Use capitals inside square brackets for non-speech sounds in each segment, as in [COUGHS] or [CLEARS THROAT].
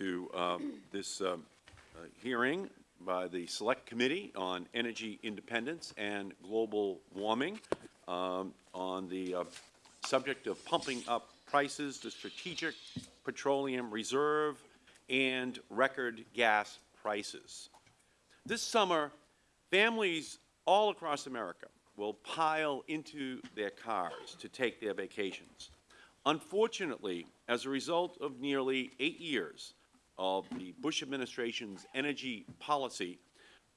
to um, this um, uh, hearing by the Select Committee on Energy Independence and Global Warming um, on the uh, subject of pumping up prices, the Strategic Petroleum Reserve, and record gas prices. This summer, families all across America will pile into their cars to take their vacations. Unfortunately, as a result of nearly eight years of the Bush administration's energy policy,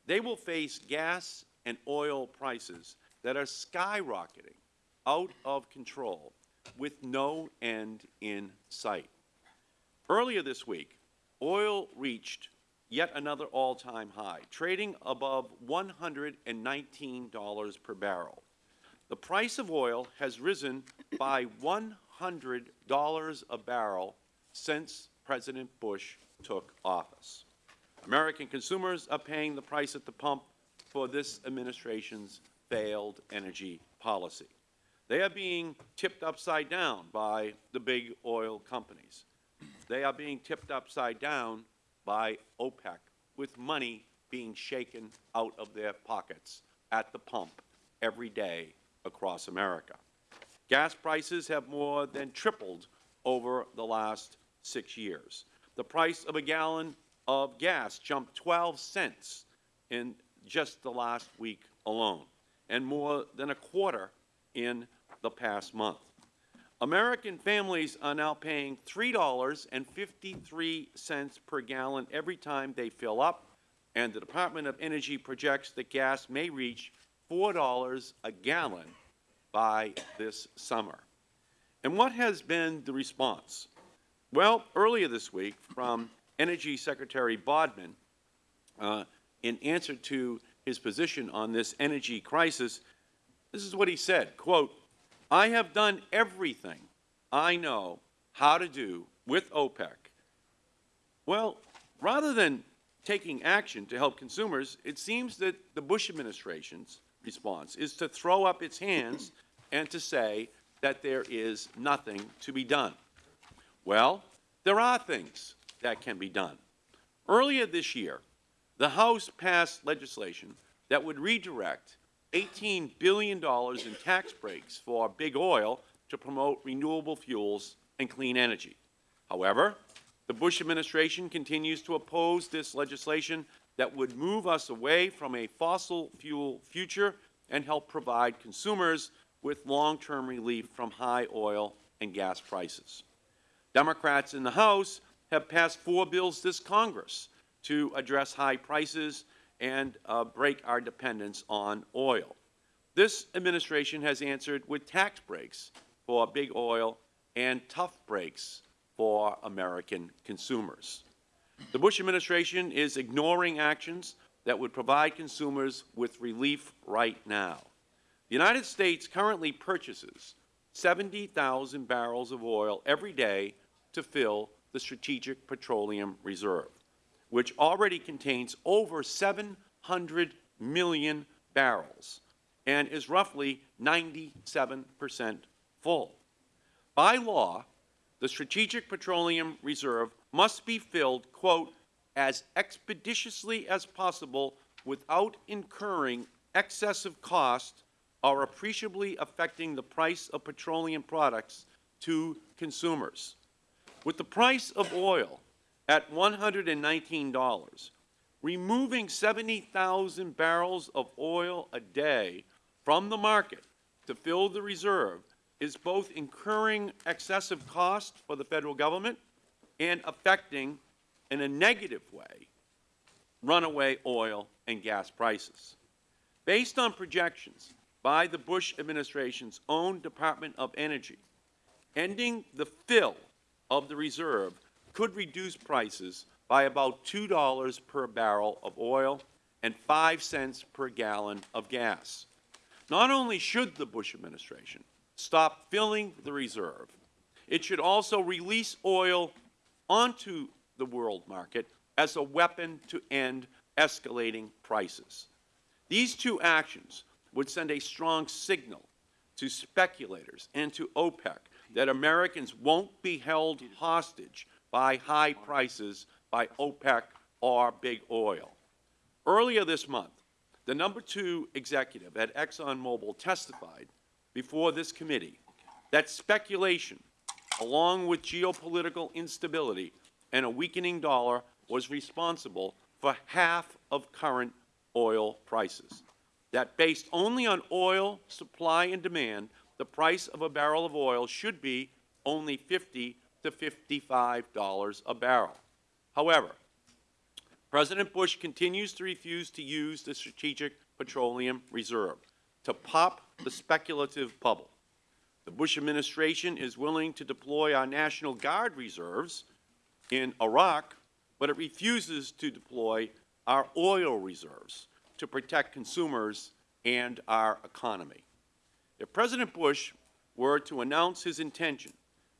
they will face gas and oil prices that are skyrocketing out of control with no end in sight. Earlier this week, oil reached yet another all-time high, trading above $119 per barrel. The price of oil has risen by $100 a barrel since President Bush took office. American consumers are paying the price at the pump for this administration's failed energy policy. They are being tipped upside down by the big oil companies. They are being tipped upside down by OPEC, with money being shaken out of their pockets at the pump every day across America. Gas prices have more than tripled over the last six years. The price of a gallon of gas jumped 12 cents in just the last week alone, and more than a quarter in the past month. American families are now paying $3.53 per gallon every time they fill up, and the Department of Energy projects that gas may reach $4 a gallon by this summer. And what has been the response? Well, earlier this week, from Energy Secretary Bodman, uh, in answer to his position on this energy crisis, this is what he said, quote, I have done everything I know how to do with OPEC. Well, rather than taking action to help consumers, it seems that the Bush administration's response is to throw up its hands and to say that there is nothing to be done. Well, there are things that can be done. Earlier this year, the House passed legislation that would redirect $18 billion in tax breaks for big oil to promote renewable fuels and clean energy. However, the Bush administration continues to oppose this legislation that would move us away from a fossil fuel future and help provide consumers with long-term relief from high oil and gas prices. Democrats in the House have passed four bills this Congress to address high prices and uh, break our dependence on oil. This administration has answered with tax breaks for big oil and tough breaks for American consumers. The Bush administration is ignoring actions that would provide consumers with relief right now. The United States currently purchases 70,000 barrels of oil every day to fill the Strategic Petroleum Reserve which already contains over 700 million barrels and is roughly 97 percent full. By law, the Strategic Petroleum Reserve must be filled, quote, as expeditiously as possible without incurring excessive cost or appreciably affecting the price of petroleum products to consumers. With the price of oil at $119, removing 70,000 barrels of oil a day from the market to fill the reserve is both incurring excessive cost for the Federal Government and affecting, in a negative way, runaway oil and gas prices. Based on projections by the Bush administration's own Department of Energy, ending the fill of the reserve could reduce prices by about $2 per barrel of oil and 5 cents per gallon of gas. Not only should the Bush administration stop filling the reserve, it should also release oil onto the world market as a weapon to end escalating prices. These two actions would send a strong signal to speculators and to OPEC that Americans won't be held hostage by high prices by OPEC or Big Oil. Earlier this month, the number two executive at ExxonMobil testified before this committee that speculation, along with geopolitical instability and a weakening dollar, was responsible for half of current oil prices. That based only on oil supply and demand, the price of a barrel of oil should be only 50 to $55 a barrel. However, President Bush continues to refuse to use the Strategic Petroleum Reserve to pop the speculative bubble. The Bush administration is willing to deploy our National Guard reserves in Iraq, but it refuses to deploy our oil reserves to protect consumers and our economy. If President Bush were to announce his intention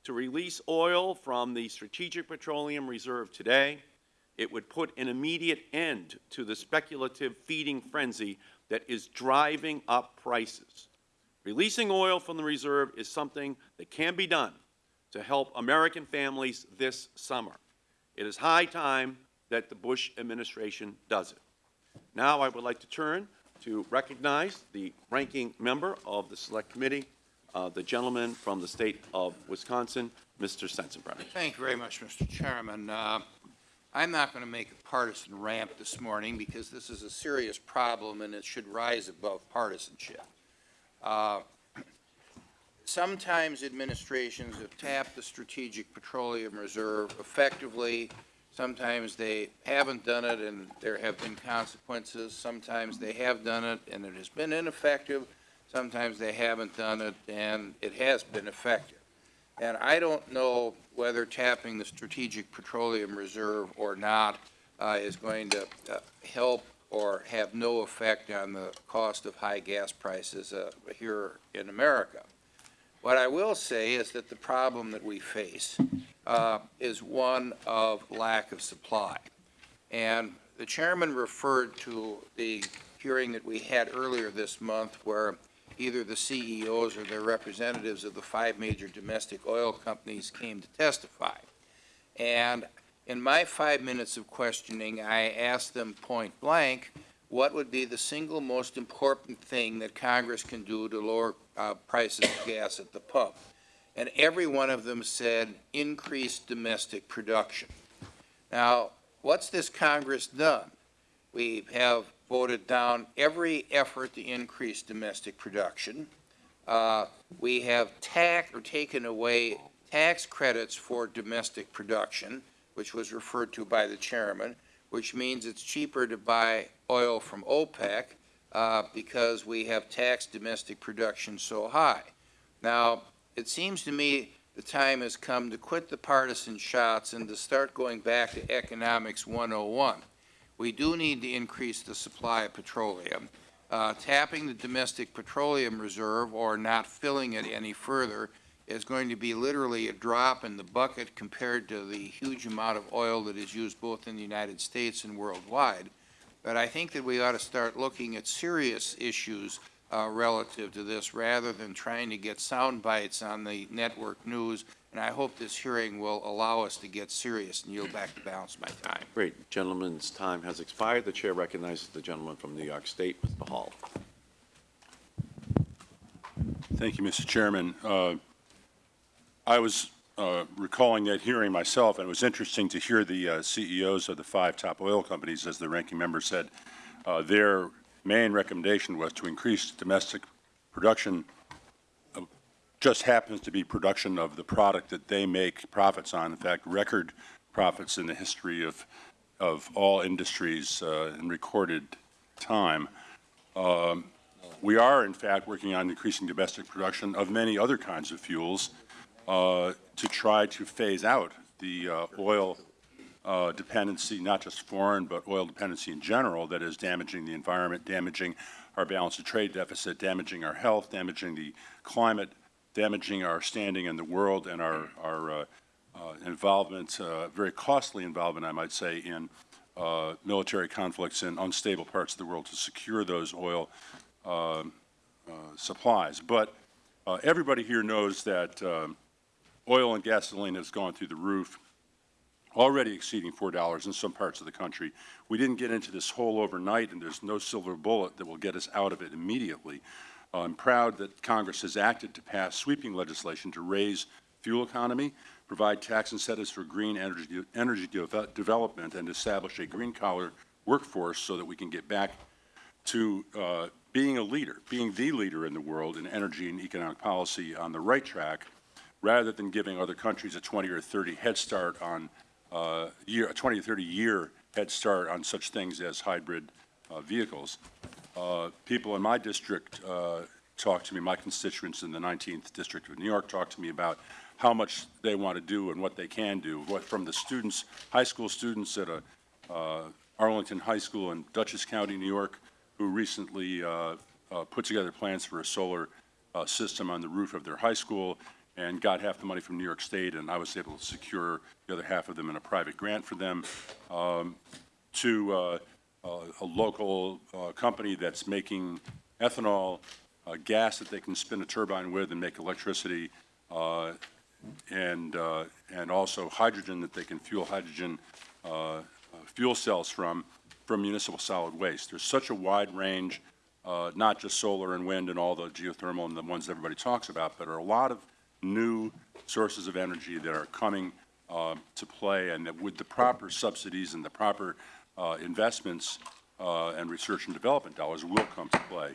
to release oil from the Strategic Petroleum Reserve today, it would put an immediate end to the speculative feeding frenzy that is driving up prices. Releasing oil from the reserve is something that can be done to help American families this summer. It is high time that the Bush administration does it. Now I would like to turn to recognize the ranking member of the Select Committee, uh, the gentleman from the State of Wisconsin, Mr. Sensenbrenner. Thank you very much, Mr. Chairman. Uh, I'm not going to make a partisan rant this morning because this is a serious problem and it should rise above partisanship. Uh, Sometimes administrations have tapped the Strategic Petroleum Reserve effectively. Sometimes they haven't done it and there have been consequences. Sometimes they have done it and it has been ineffective. Sometimes they haven't done it and it has been effective. And I don't know whether tapping the Strategic Petroleum Reserve or not uh, is going to uh, help or have no effect on the cost of high gas prices uh, here in America. What I will say is that the problem that we face uh, is one of lack of supply. And the chairman referred to the hearing that we had earlier this month where either the CEOs or their representatives of the five major domestic oil companies came to testify. And in my five minutes of questioning, I asked them point blank, what would be the single most important thing that Congress can do to lower uh, prices of gas at the pump? And every one of them said, increase domestic production. Now, what's this Congress done? We have voted down every effort to increase domestic production. Uh, we have tax or taken away tax credits for domestic production, which was referred to by the chairman, which means it's cheaper to buy oil from OPEC uh, because we have taxed domestic production so high. Now, it seems to me the time has come to quit the partisan shots and to start going back to Economics 101. We do need to increase the supply of petroleum. Uh, tapping the domestic petroleum reserve or not filling it any further is going to be literally a drop in the bucket compared to the huge amount of oil that is used both in the United States and worldwide. But I think that we ought to start looking at serious issues uh, relative to this rather than trying to get sound bites on the network news. And I hope this hearing will allow us to get serious and yield back the balance of my time. Great. Gentleman's time has expired. The Chair recognizes the gentleman from New York State, Mr. Hall. Thank you, Mr. Chairman. Uh, I was uh, recalling that hearing myself, and it was interesting to hear the uh, CEOs of the five top oil companies, as the ranking member said, uh, their main recommendation was to increase domestic production. Just happens to be production of the product that they make profits on. In fact, record profits in the history of of all industries uh, in recorded time. Um, we are, in fact, working on increasing domestic production of many other kinds of fuels uh, to try to phase out the uh, oil uh, dependency, not just foreign, but oil dependency in general that is damaging the environment, damaging our balance of trade deficit, damaging our health, damaging the climate, damaging our standing in the world and our, our uh, uh, involvement, uh, very costly involvement, I might say, in uh, military conflicts in unstable parts of the world to secure those oil uh, supplies. But everybody here knows that um, oil and gasoline has gone through the roof already exceeding $4 in some parts of the country. We didn't get into this hole overnight, and there's no silver bullet that will get us out of it immediately. I'm proud that Congress has acted to pass sweeping legislation to raise fuel economy, provide tax incentives for green energy, energy deve- development, and establish a green-collar workforce so that we can get back to uh, being a leader, being the leader in the world in energy and economic policy on the right track, rather than giving other countries a 20 or 30 head start on uh, year, a 20 or 30 year head start on such things as hybrid uh, vehicles. Uh, People in my district uh, talk to me, my constituents in the 19th District of New York talk to me about how much they want to do and what they can do, what, from the students, high school students at a, uh, Arlington High School in Dutchess County, New York, who recently uh, put together plans for a solar system on the roof of their high school and got half the money from New York State, and I was able to secure the other half of them in a private grant for them, um, to uh, uh, a local uh, company that's making ethanol, uh, gas that they can spin a turbine with and make electricity, uh, and, uh, and also hydrogen that they can fuel hydrogen fuel cells from, from municipal solid waste. There's such a wide range, not just solar and wind and all the geothermal and the ones everybody talks about, but are a lot of new sources of energy that are coming uh, to play, and that with the proper subsidies and the proper uh, investments uh, and research and development dollars will come to play.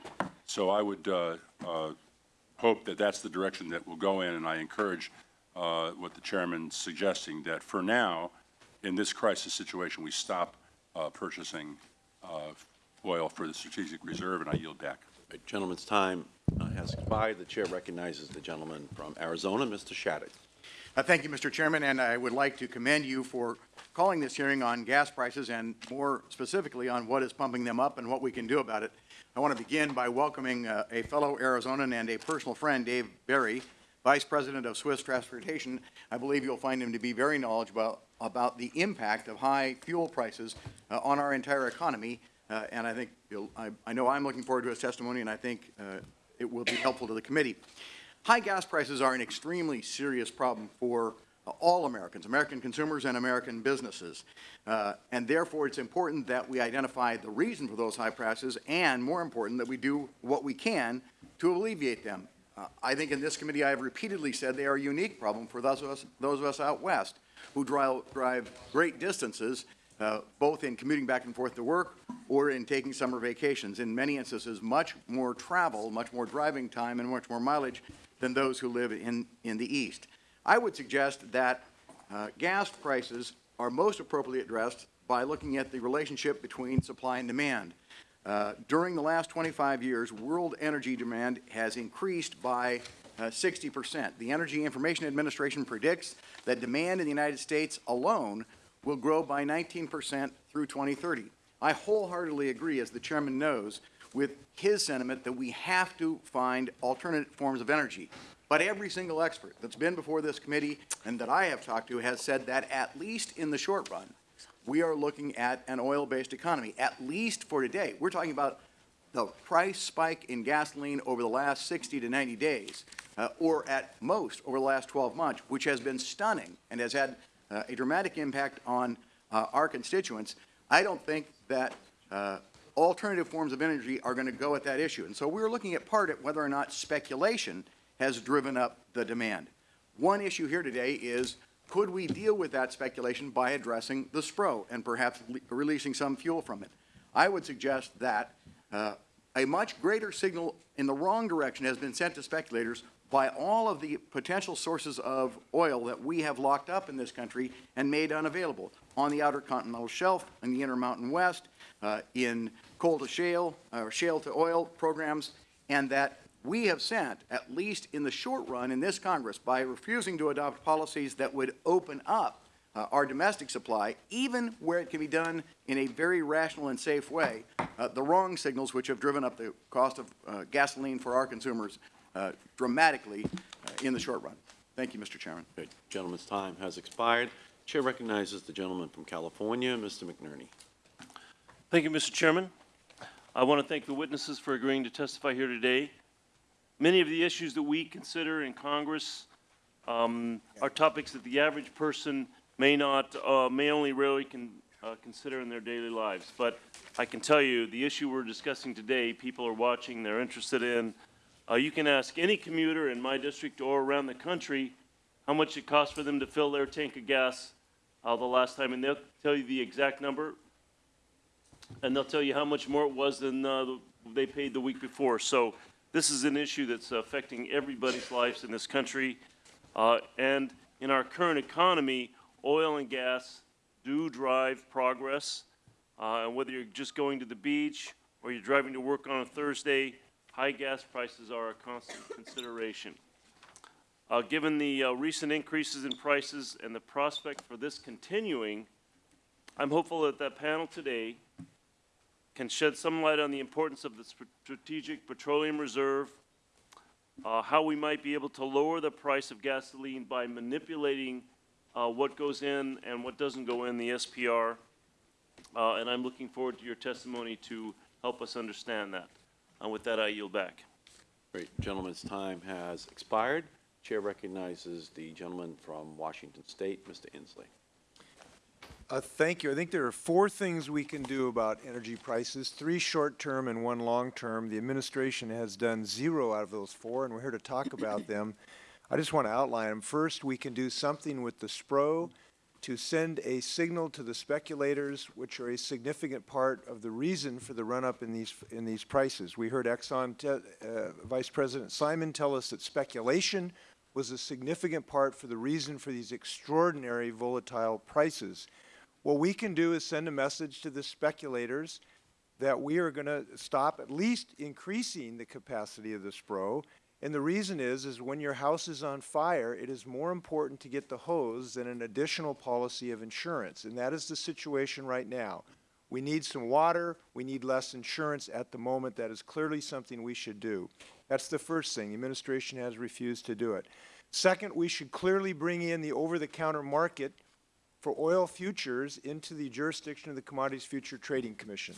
So I would uh, uh, hope that that's the direction that we'll go in, and I encourage what the chairman's suggesting, that for now, in this crisis situation, we stop purchasing oil for the strategic reserve, and I yield back. Gentleman's time uh, has expired. The chair recognizes the gentleman from Arizona, Mr. Shadegg. Uh, Thank you, Mr. Chairman, and I would like to commend you for calling this hearing on gas prices and more specifically on what is pumping them up and what we can do about it. I want to begin by welcoming uh, a fellow Arizonan and a personal friend, Dave Berry, Vice President of Swift Transportation. I believe you'll find him to be very knowledgeable about the impact of high fuel prices uh, on our entire economy, uh, and I think, I I know I'm looking forward to his testimony, and I think uh, it will be helpful to the committee. High gas prices are an extremely serious problem for uh, all Americans, American consumers and American businesses. Uh, and therefore, it's important that we identify the reason for those high prices and, more important, that we do what we can to alleviate them. Uh, I think in this committee, I have repeatedly said they are a unique problem for those of us, those of us out west who drive, drive great distances, uh, both in commuting back and forth to work or in taking summer vacations. In many instances, much more travel, much more driving time, and much more mileage than those who live in, in the east. I would suggest that uh, gas prices are most appropriately addressed by looking at the relationship between supply and demand. Uh, During the last 25 years, world energy demand has increased by uh, 60%. The Energy Information Administration predicts that demand in the United States alone will grow by 19% through 2030. I wholeheartedly agree, as the chairman knows, with his sentiment that we have to find alternate forms of energy. But every single expert that's been before this committee and that I have talked to has said that at least in the short run, we are looking at an oil-based economy, at least for today. We're talking about the price spike in gasoline over the last 60 to 90 days, uh, or at most over the last 12 months, which has been stunning and has had uh, a dramatic impact on uh, our constituents. I don't think that uh, alternative forms of energy are going to go at that issue. And so we're looking at part at whether or not speculation has driven up the demand. One issue here today is, could we deal with that speculation by addressing the SPRO and perhaps releasing some fuel from it? I would suggest that uh, a much greater signal in the wrong direction has been sent to speculators by all of the potential sources of oil that we have locked up in this country and made unavailable on the Outer Continental Shelf, in the Intermountain West, uh, in coal to shale, or shale to oil programs, and that we have sent, at least in the short run in this Congress, by refusing to adopt policies that would open up uh, our domestic supply, even where it can be done in a very rational and safe way, uh, the wrong signals which have driven up the cost of uh, gasoline for our consumers uh, dramatically uh, in the short run. Thank you, Mr. Chairman. The gentleman's time has expired. Chair recognizes the gentleman from California, Mr. McNerney. Thank you, Mr. Chairman. I want to thank the witnesses for agreeing to testify here today. Many of the issues that we consider in Congress um, are topics that the average person may not, uh, may only rarely can, uh, consider in their daily lives. But I can tell you, the issue we're discussing today, people are watching, they're interested in. Uh, you can ask any commuter in my district or around the country how much it costs for them to fill their tank of gas, uh, the last time, and they'll tell you the exact number. And they'll tell you how much more it was than, uh, they paid the week before. So this is an issue that's affecting everybody's lives in this country. Uh, and in our current economy, oil and gas do drive progress. Uh, and whether you're just going to the beach or you're driving to work on a Thursday, high gas prices are a constant [COUGHS] consideration. Uh, given the uh, recent increases in prices and the prospect for this continuing, I'm hopeful that that panel today can shed some light on the importance of the Strategic Petroleum Reserve, uh, how we might be able to lower the price of gasoline by manipulating uh, what goes in and what doesn't go in the SPR. Uh, and I'm looking forward to your testimony to help us understand that. And with that, I yield back. Great. Gentleman's time has expired. Chair recognizes the gentleman from Washington State, Mr. Inslee. Uh, Thank you. I think there are four things we can do about energy prices, three short-term and one long-term. The administration has done zero out of those four, and we're here to talk about them. [LAUGHS] I just want to outline them. First, we can do something with the SPRO to send a signal to the speculators, which are a significant part of the reason for the run-up in these, in these prices. We heard Exxon, uh, Vice President Simon tell us that speculation was a significant part for the reason for these extraordinary volatile prices. What we can do is send a message to the speculators that we are going to stop at least increasing the capacity of the SPRO. And the reason is, is when your house is on fire, it is more important to get the hose than an additional policy of insurance. And that is the situation right now. We need some water. We need less insurance at the moment. That is clearly something we should do. That's the first thing. The administration has refused to do it. Second, we should clearly bring in the over-the-counter market for oil futures into the jurisdiction of the Commodities Future Trading Commission.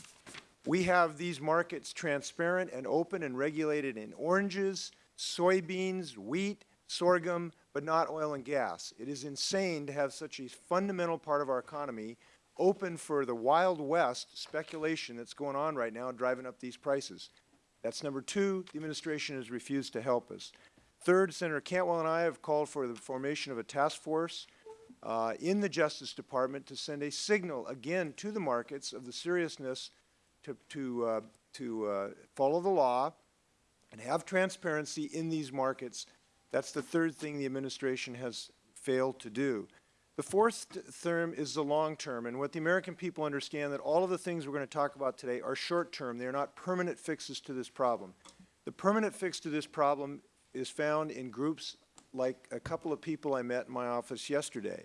We have these markets transparent and open and regulated in oranges, soybeans, wheat, sorghum, but not oil and gas. It is insane to have such a fundamental part of our economy open for the Wild West speculation that's going on right now driving up these prices. That's number two. The administration has refused to help us. Third, Senator Cantwell and I have called for the formation of a task force uh, in the Justice Department to send a signal again to the markets of the seriousness to, to, uh, to uh, follow the law and have transparency in these markets. That's the third thing the administration has failed to do. The fourth term is the long term, and what the American people understand that all of the things we're going to talk about today are short term. They are not permanent fixes to this problem. The permanent fix to this problem is found in groups like a couple of people I met in my office yesterday.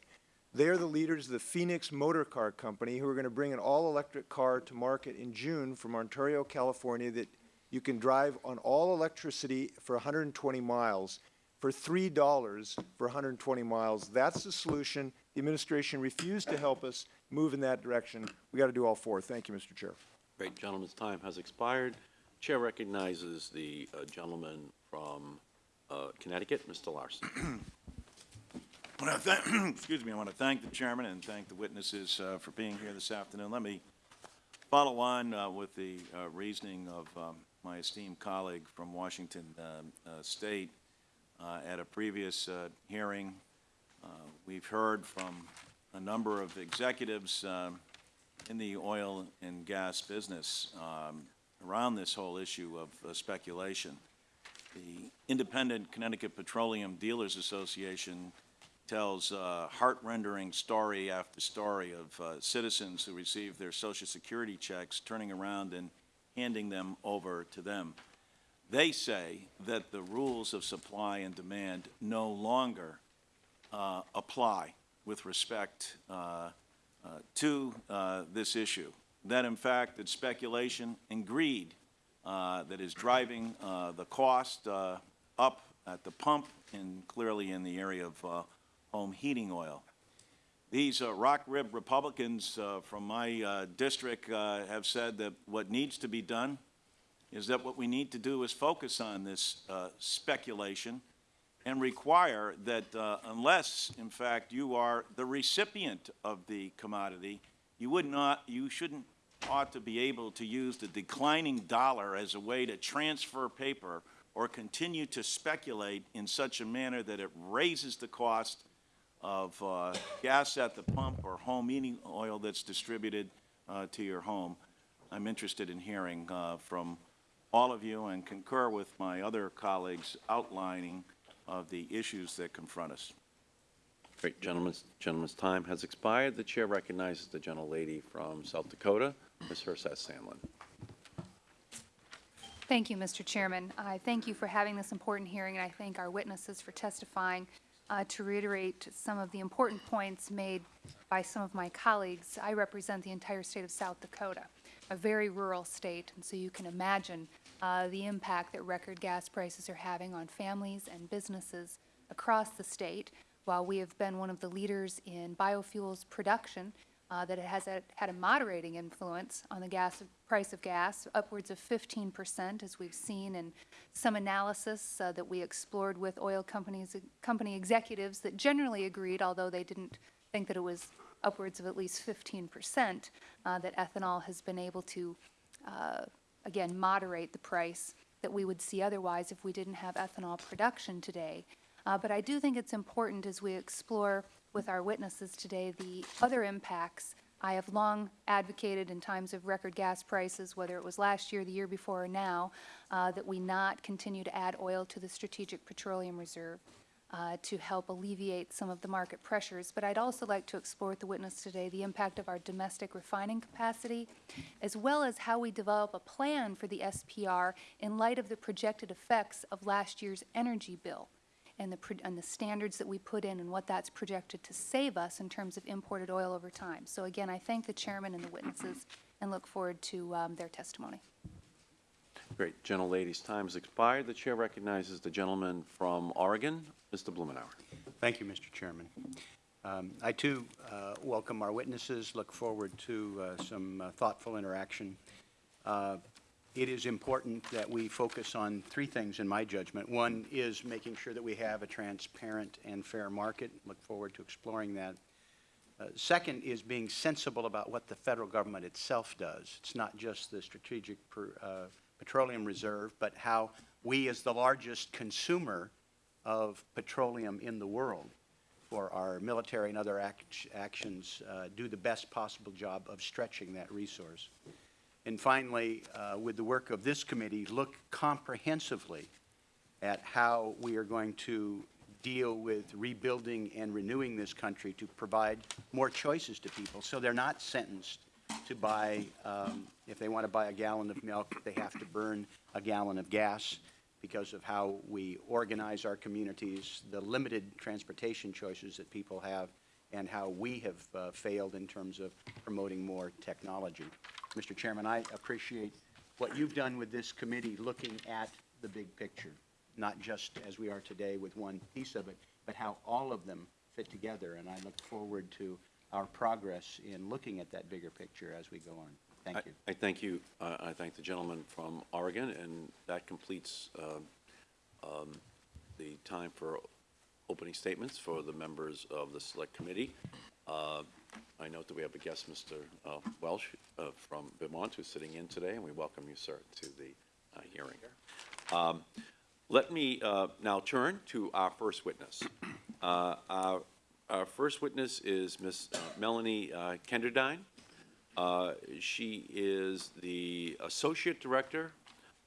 They are the leaders of the Phoenix Motor Car Company who are going to bring an all-electric car to market in June from Ontario, California that you can drive on all electricity for 120 miles for $3 for 120 miles. That's the solution. The administration refused to help us move in that direction. We got to do all four. Thank you, Mr. Chair. Great. Gentleman's time has expired. Chair recognizes the uh, gentleman from uh, Connecticut, Mr. Larson. I want to thank, excuse me, I want to thank the chairman and thank the witnesses uh, for being here this afternoon. Let me follow on uh, with the uh, reasoning of um, my esteemed colleague from Washington um, uh, State. Uh, At a previous uh, hearing, uh, we've heard from a number of executives in the oil and gas business um, around this whole issue of uh, speculation. The Independent Connecticut Petroleum Dealers Association tells uh, heart-rendering story after story of uh, citizens who receive their Social Security checks, turning around and handing them over to them. They say that the rules of supply and demand no longer uh, apply with respect uh, uh, to uh, this issue. That, in fact, it's speculation and greed uh, that is driving uh, the cost up at the pump and clearly in the area of home heating oil. These uh, rock rib Republicans uh, from my uh, district uh, have said that what needs to be done is that what we need to do is focus on this uh, speculation and require that unless, in fact, you are the recipient of the commodity, you would not, you shouldn't, ought to be able to use the declining dollar as a way to transfer paper or continue to speculate in such a manner that it raises the cost of uh, gas at the pump or home heating oil that's distributed uh, to your home. I'm interested in hearing uh, from all of you and concur with my other colleagues outlining of the issues that confront us. Great, gentleman's, gentleman's time has expired. The chair recognizes the gentlelady from South Dakota, Ms. Herseth Sandlin. Thank you, Mr. Chairman. I thank you for having this important hearing, and I thank our witnesses for testifying. Uh, To reiterate some of the important points made by some of my colleagues, I represent the entire state of South Dakota, a very rural state, and so you can imagine uh, the impact that record gas prices are having on families and businesses across the state. While we have been one of the leaders in biofuels production, uh, that it has a, had a moderating influence on the gas price of gas, upwards of 15 percent, as we've seen in some analysis uh, that we explored with oil companies, company executives that generally agreed, although they didn't think that it was upwards of at least 15 percent, uh, that ethanol has been able to, uh, again, moderate the price that we would see otherwise if we didn't have ethanol production today. Uh, but I do think it's important as we explore with our witnesses today the other impacts. I have long advocated in times of record gas prices, whether it was last year, the year before, or now, uh, that we not continue to add oil to the Strategic Petroleum Reserve uh, to help alleviate some of the market pressures. But I'd also like to explore with the witness today the impact of our domestic refining capacity, as well as how we develop a plan for the SPR in light of the projected effects of last year's energy bill and the, and the standards that we put in and what that's projected to save us in terms of imported oil over time. So again, I thank the chairman and the witnesses and look forward to um, their testimony. Great, gentlelady's time has expired. The chair recognizes the gentleman from Oregon, Mr. Blumenauer. Thank you, Mr. Chairman. Um, I too uh, welcome our witnesses, look forward to uh, some uh, thoughtful interaction. It is important that we focus on three things in my judgment. One is making sure that we have a transparent and fair market. Look forward to exploring that. Uh, Second is being sensible about what the federal government itself does. It's not just the Strategic Per- uh, Petroleum Reserve, but how we, as the largest consumer of petroleum in the world, for our military and other act- actions, uh, do the best possible job of stretching that resource. And finally, uh, with the work of this committee, look comprehensively at how we are going to deal with rebuilding and renewing this country to provide more choices to people, so they're not sentenced to buy, um, if they want to buy a gallon of milk, they have to burn a gallon of gas because of how we organize our communities, the limited transportation choices that people have, and how we have uh, failed in terms of promoting more technology. Mr. Chairman, I appreciate what you've done with this committee, looking at the big picture, not just as we are today with one piece of it, but how all of them fit together, and I look forward to our progress in looking at that bigger picture as we go on. Thank I- you. I thank you, uh, I thank the gentleman from Oregon, and that completes um, um, the time for opening statements for the members of the Select Committee. Uh, I note that we have a guest, Mr. uh, Welch uh, from Vermont, who's sitting in today, and we welcome you, sir, to the uh, hearing. Um, Let me uh, now turn to our first witness. Uh, Our our first witness is Ms. Melanie uh, Kenderdine. Uh, She is the Associate Director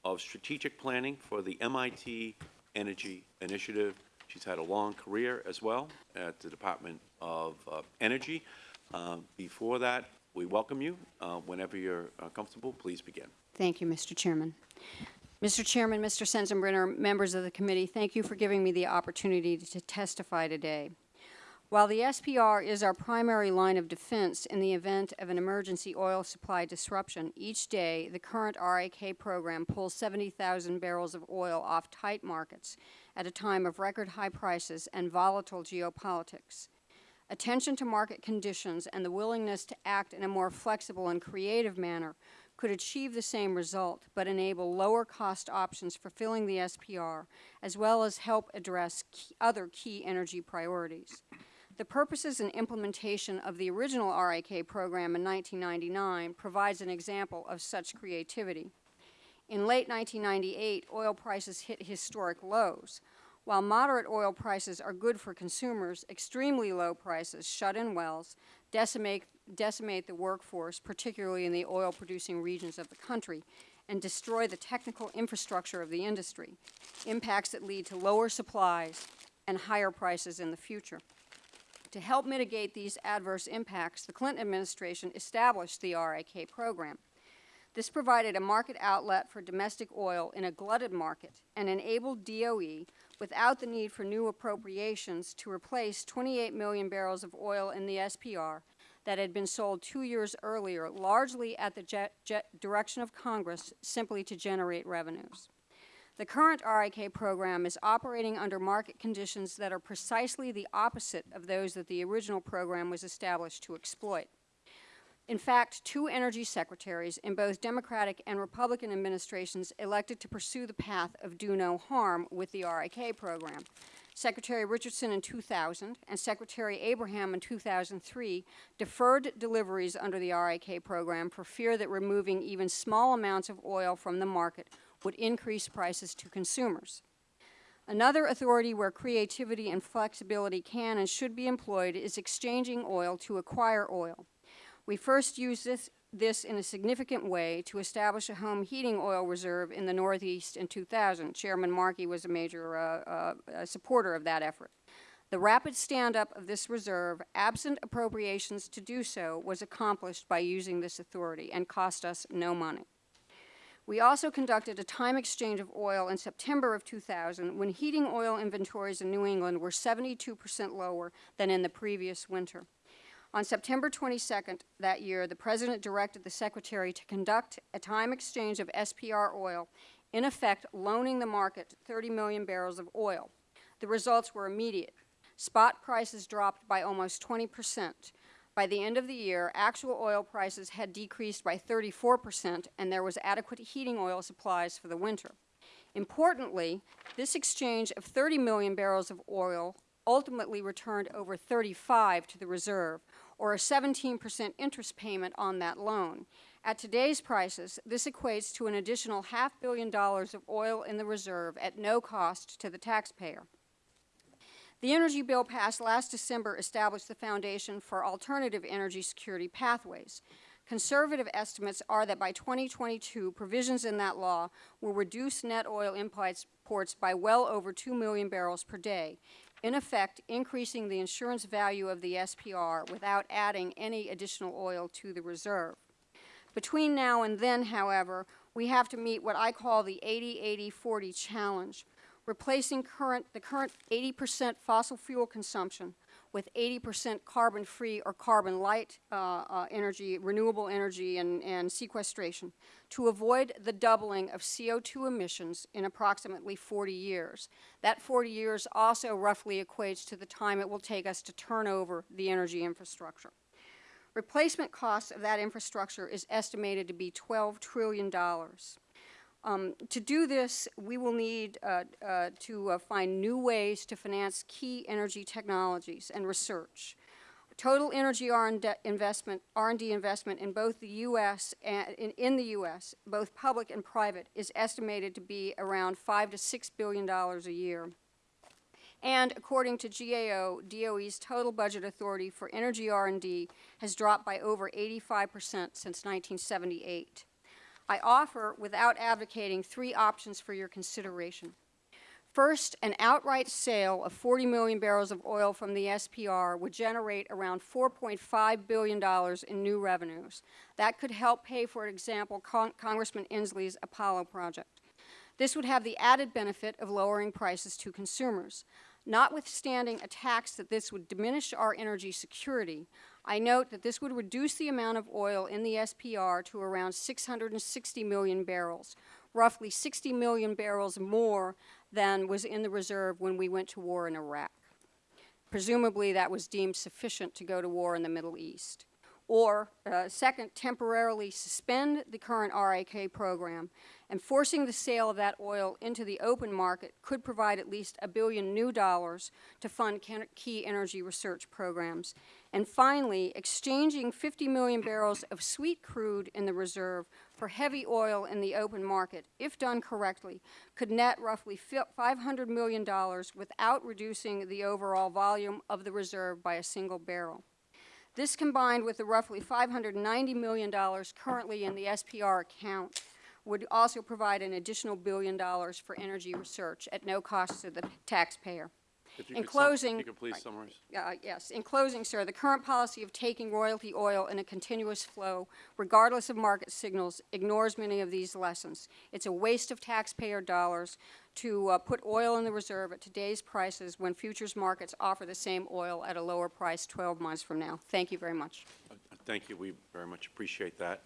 of Strategic Planning for the MIT Energy Initiative. She's had a long career as well at the Department of Energy. Uh, Before that, we welcome you. Uh, Whenever you're uh, comfortable, please begin. Thank you, Mr. Chairman. Mr. Chairman, Mr. Sensenbrenner, members of the committee, thank you for giving me the opportunity to testify today. While the SPR is our primary line of defense in the event of an emergency oil supply disruption, each day the current RIK program pulls 70,000 barrels of oil off tight markets at a time of record high prices and volatile geopolitics. Attention to market conditions and the willingness to act in a more flexible and creative manner could achieve the same result but enable lower cost options for filling the SPR, as well as help address key, other key energy priorities. The purposes and implementation of the original RIK program in 1999 provides an example of such creativity. In late 1998, oil prices hit historic lows. While moderate oil prices are good for consumers, extremely low prices shut in wells, decimate, decimate the workforce, particularly in the oil-producing regions of the country, and destroy the technical infrastructure of the industry, impacts that lead to lower supplies and higher prices in the future. To help mitigate these adverse impacts, the Clinton administration established the RIK program. This provided a market outlet for domestic oil in a glutted market and enabled DOE, without the need for new appropriations, to replace 28 million barrels of oil in the SPR that had been sold two years earlier, largely at the direction of Congress, simply to generate revenues. The current RIK program is operating under market conditions that are precisely the opposite of those that the original program was established to exploit. In fact, two energy secretaries in both Democratic and Republican administrations elected to pursue the path of do no harm with the RIK program. Secretary Richardson in 2000 and Secretary Abraham in 2003 deferred deliveries under the RIK program for fear that removing even small amounts of oil from the market would increase prices to consumers. Another authority where creativity and flexibility can and should be employed is exchanging oil to acquire oil. We first used this, this in a significant way to establish a home heating oil reserve in the Northeast in 2000. Chairman Markey was a major uh, uh, supporter of that effort. The rapid stand-up of this reserve, absent appropriations to do so, was accomplished by using this authority and cost us no money. We also conducted a time exchange of oil in September of 2000 when heating oil inventories in New England were 72 percent lower than in the previous winter. On September 22nd that year, the President directed the Secretary to conduct a time exchange of SPR oil, in effect loaning the market 30 million barrels of oil. The results were immediate. Spot prices dropped by almost 20 percent. By the end of the year, actual oil prices had decreased by 34 percent, and there was adequate heating oil supplies for the winter. Importantly, this exchange of 30 million barrels of oil ultimately returned over 35 to the reserve, or a 17 percent interest payment on that loan. At today's prices, this equates to an additional half billion dollars of oil in the reserve at no cost to the taxpayer. The energy bill passed last December established the foundation for alternative energy security pathways. Conservative estimates are that by 2022, provisions in that law will reduce net oil imports by well over 2 million barrels per day, in effect increasing the insurance value of the SPR without adding any additional oil to the reserve. Between now and then, however, we have to meet what I call the 80-80-40 challenge, replacing current, the current 80 percent fossil fuel consumption with 80 percent carbon-free or carbon-light uh, uh, energy, renewable energy and, and sequestration to avoid the doubling of CO2 emissions in approximately 40 years. That 40 years also roughly equates to the time it will take us to turn over the energy infrastructure. Replacement costs of that infrastructure is estimated to be $12 trillion. Um, to do this, we will need uh, uh, to uh, find new ways to finance key energy technologies and research. Total energy R&D investment, investment in both the U.S. and in, in, the U.S., both public and private, is estimated to be around five to six billion dollars a year. And according to GAO, DOE's total budget authority for energy R&D has dropped by over 85 percent since 1978. I offer, without advocating, three options for your consideration. First, an outright sale of 40 million barrels of oil from the SPR would generate around $4.5 billion in new revenues. That could help pay, for example, Con Congressman Inslee's Apollo project. This would have the added benefit of lowering prices to consumers. Notwithstanding a tax that this would diminish our energy security, I note that this would reduce the amount of oil in the SPR to around 660 million barrels, roughly 60 million barrels more than was in the reserve when we went to war in Iraq. Presumably that was deemed sufficient to go to war in the Middle East. or, uh, second, temporarily suspend the current RIK program, and forcing the sale of that oil into the open market could provide at least a billion new dollars to fund key energy research programs. And finally, exchanging 50 million barrels of sweet crude in the reserve for heavy oil in the open market, if done correctly, could net roughly $500 million without reducing the overall volume of the reserve by a single barrel. This combined with the roughly $590 million currently in the SPR account would also provide an additional billion dollars for energy research at no cost to the taxpayer. If you In could sum- closing- You could please summarize. Uh, Yes. In closing, sir, the current policy of taking royalty oil in a continuous flow, regardless of market signals, ignores many of these lessons. It's a waste of taxpayer dollars to uh, put oil in the reserve at today's prices when futures markets offer the same oil at a lower price 12 months from now. Thank you very much. Thank you. We very much appreciate that.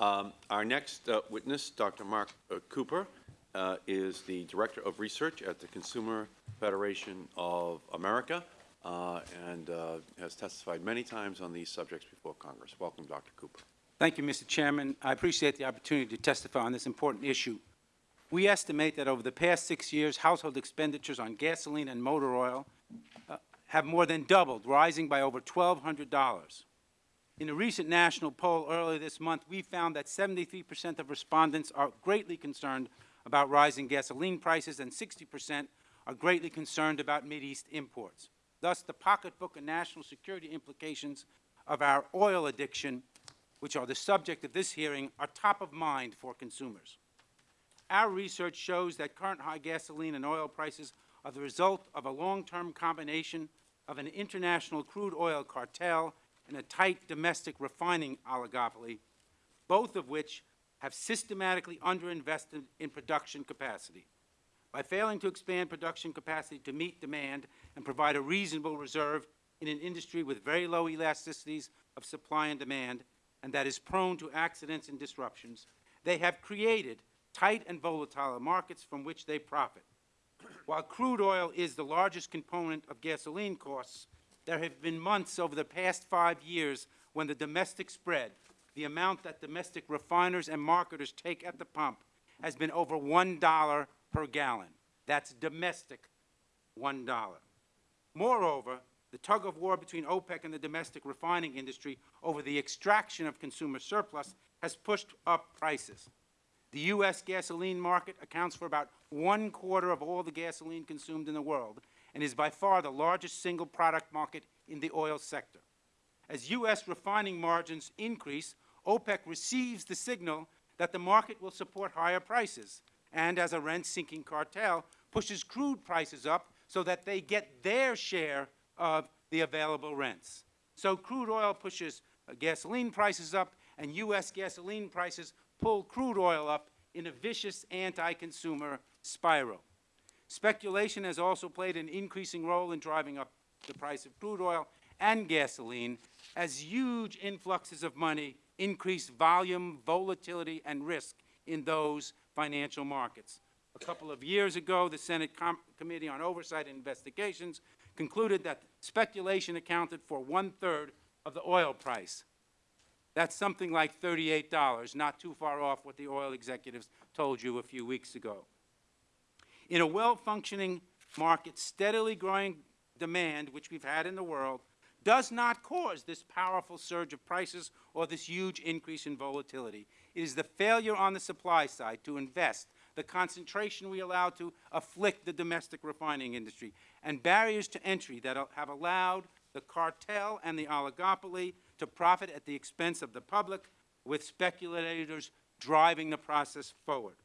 Um, Our next uh, witness, Dr. Mark uh, Cooper, uh, is the Director of Research at the Consumer Federation of America uh, and uh, has testified many times on these subjects before Congress. Welcome, Dr. Cooper. Thank you, Mr. Chairman. I appreciate the opportunity to testify on this important issue. We estimate that over the past six years, household expenditures on gasoline and motor oil uh, have more than doubled, rising by over $1,200. In a recent national poll earlier this month, we found that 73 percent of respondents are greatly concerned about rising gasoline prices and 60 percent are greatly concerned about Mideast imports. Thus, the pocketbook and national security implications of our oil addiction, which are the subject of this hearing, are top of mind for consumers. Our research shows that current high gasoline and oil prices are the result of a long-term combination of an international crude oil cartel and a tight domestic refining oligopoly, both of which have systematically underinvested in production capacity. By failing to expand production capacity to meet demand and provide a reasonable reserve in an industry with very low elasticities of supply and demand, and that is prone to accidents and disruptions, they have created tight and volatile markets from which they profit. While crude oil is the largest component of gasoline costs, there have been months over the past five years when the domestic spread, the amount that domestic refiners and marketers take at the pump, has been over $1 per gallon. That's domestic, $1. Moreover, the tug of war between OPEC and the domestic refining industry over the extraction of consumer surplus has pushed up prices. The U.S. gasoline market accounts for about one quarter of all the gasoline consumed in the world and is by far the largest single product market in the oil sector. As U.S. refining margins increase, OPEC receives the signal that the market will support higher prices, and as a rent-seeking cartel, pushes crude prices up so that they get their share of the available rents. So crude oil pushes gasoline prices up, and U.S. gasoline prices pull crude oil up in a vicious anti-consumer spiral. Speculation has also played an increasing role in driving up the price of crude oil and gasoline as huge influxes of money increase volume, volatility, and risk in those financial markets. A couple of years ago, the Senate Com Committee on Oversight and Investigations concluded that speculation accounted for one-third of the oil price. That's something like $38, not too far off what the oil executives told you a few weeks ago. In a well-functioning market, steadily growing demand, which we've had in the world, does not cause this powerful surge of prices or this huge increase in volatility. It is the failure on the supply side to invest, the concentration we allow to afflict the domestic refining industry, and barriers to entry that have allowed the cartel and the oligopoly to profit at the expense of the public, with speculators driving the process forward.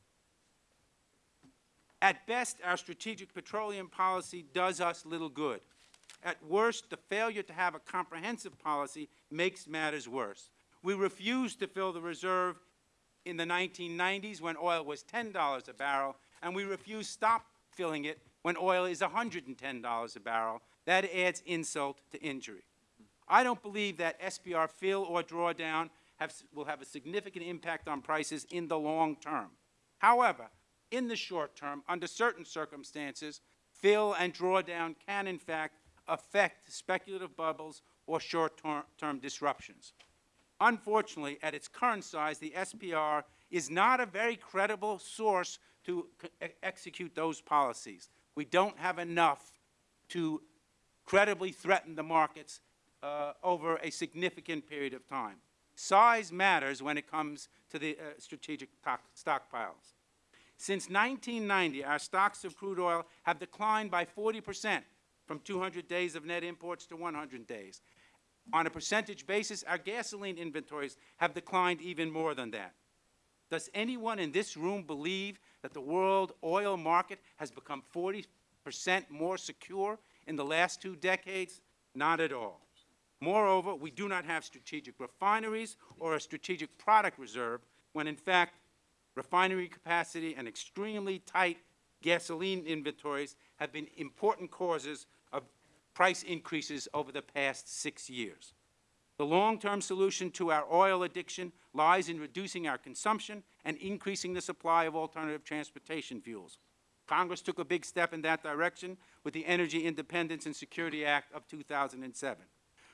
At best, our strategic petroleum policy does us little good. At worst, the failure to have a comprehensive policy makes matters worse. We refused to fill the reserve in the 1990s when oil was $10 a barrel, and we refused to stop filling it when oil is $110 a barrel. That adds insult to injury. I don't believe that SPR fill or drawdown have, will have a significant impact on prices in the long term. However, in the short term, under certain circumstances, fill and drawdown can, in fact, affect speculative bubbles or short-term disruptions. Unfortunately, at its current size, the SPR is not a very credible source to execute those policies. We don't have enough to credibly threaten the markets uh, over a significant period of time. Size matters when it comes to the uh, strategic stockpiles. Since 1990, our stocks of crude oil have declined by 40 percent, from 200 days of net imports to 100 days. On a percentage basis, our gasoline inventories have declined even more than that. Does anyone in this room believe that the world oil market has become 40 percent more secure in the last two decades? Not at all. Moreover, we do not have strategic refineries or a strategic product reserve, when in fact, refinery capacity and extremely tight gasoline inventories have been important causes price increases over the past six years. The long-term solution to our oil addiction lies in reducing our consumption and increasing the supply of alternative transportation fuels. Congress took a big step in that direction with the Energy Independence and Security Act of 2007.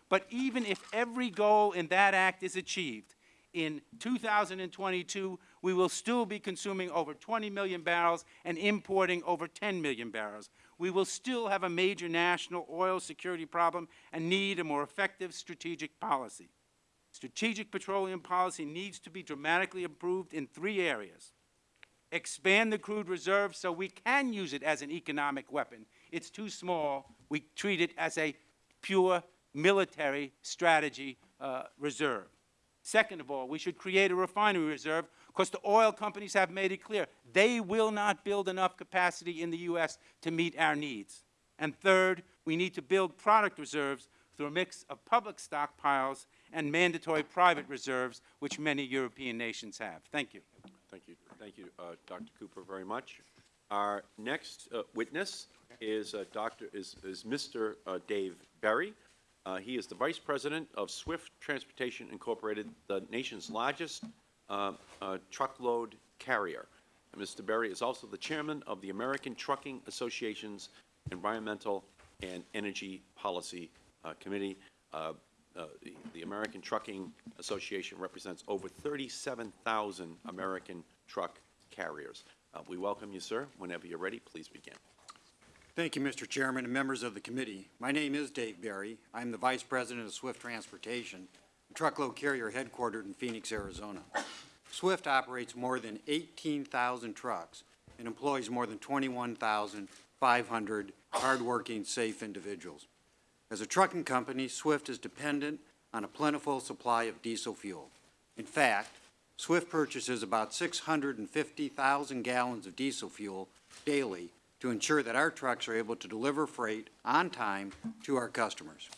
But even if every goal in that act is achieved, in 2022, we will still be consuming over 20 million barrels and importing over 10 million barrels. We will still have a major national oil security problem and need a more effective strategic policy. Strategic petroleum policy needs to be dramatically improved in three areas. Expand the crude reserve so we can use it as an economic weapon. It's too small. We treat it as a pure military strategy uh, reserve. Second of all, we should create a refinery reserve because the oil companies have made it clear they will not build enough capacity in the U.S. to meet our needs. And third, we need to build product reserves through a mix of public stockpiles and mandatory private reserves, which many European nations have. Thank you. Thank you, thank you, uh, Dr. Cooper, very much. Our next uh, witness is uh, Dr., is, is Mr. uh, Dave Berry. Uh, He is the Vice President of Swift Transportation Incorporated, the nation's largest uh, truckload carrier. And Mr. Berry is also the Chairman of the American Trucking Association's Environmental and Energy Policy uh, Committee. Uh, uh, the- The American Trucking Association represents over 37,000 American truck carriers. Uh, We welcome you, sir. Whenever you're ready, please begin. Thank you, Mr. Chairman and members of the committee. My name is Dave Berry. I'm the Vice President of Swift Transportation, truckload carrier headquartered in Phoenix, Arizona. Swift operates more than 18,000 trucks and employs more than 21,500 hardworking, safe individuals. As a trucking company, Swift is dependent on a plentiful supply of diesel fuel. In fact, Swift purchases about 650,000 gallons of diesel fuel daily to ensure that our trucks are able to deliver freight on time to our customers.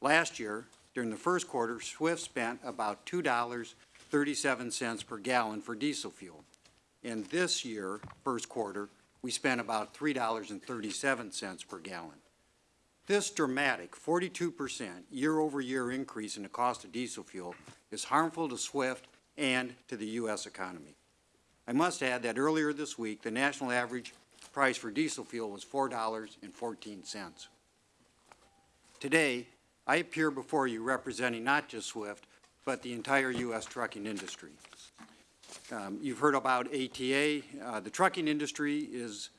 Last year, during the first quarter, Swift spent about $2.37 per gallon for diesel fuel. And this year, first quarter, we spent about $3.37 per gallon. This dramatic 42% year-over-year increase in the cost of diesel fuel is harmful to Swift and to the U.S. economy. I must add that earlier this week, the national average price for diesel fuel was $4.14. Today, I appear before you representing not just Swift, but the entire U.S. trucking industry. Um, You've heard about ATA. Uh, The trucking industry is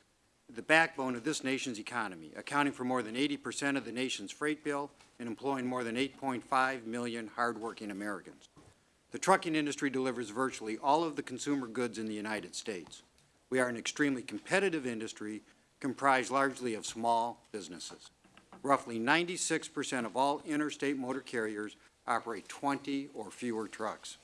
the backbone of this nation's economy, accounting for more than 80 percent of the nation's freight bill and employing more than 8.5 million hardworking Americans. The trucking industry delivers virtually all of the consumer goods in the United States. We are an extremely competitive industry comprised largely of small businesses. Roughly 96 percent of all interstate motor carriers operate 20 or fewer trucks.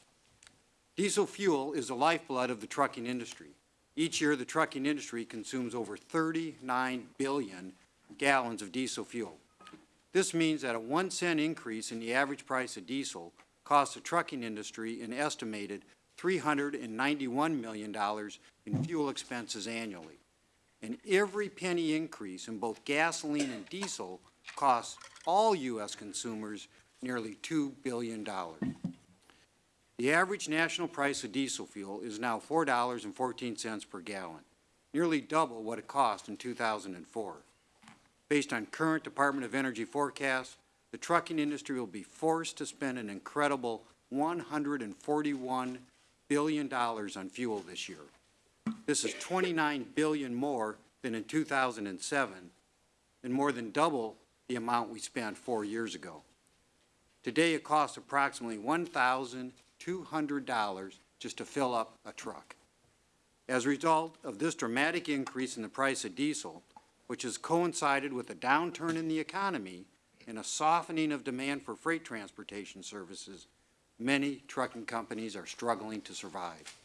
Diesel fuel is the lifeblood of the trucking industry. Each year, the trucking industry consumes over 39 billion gallons of diesel fuel. This means that a one cent increase in the average price of diesel costs the trucking industry an estimated $391 million in fuel expenses annually. And every penny increase in both gasoline and diesel costs all U.S. consumers nearly $2 billion. The average national price of diesel fuel is now $4.14 per gallon, nearly double what it cost in 2004. Based on current Department of Energy forecasts, the trucking industry will be forced to spend an incredible $141 billion on fuel this year. This is 29 billion more than in 2007 and more than double the amount we spent four years ago. Today, it costs approximately $1,200 just to fill up a truck. As a result of this dramatic increase in the price of diesel, which has coincided with a downturn in the economy and a softening of demand for freight transportation services, many trucking companies are struggling to survive.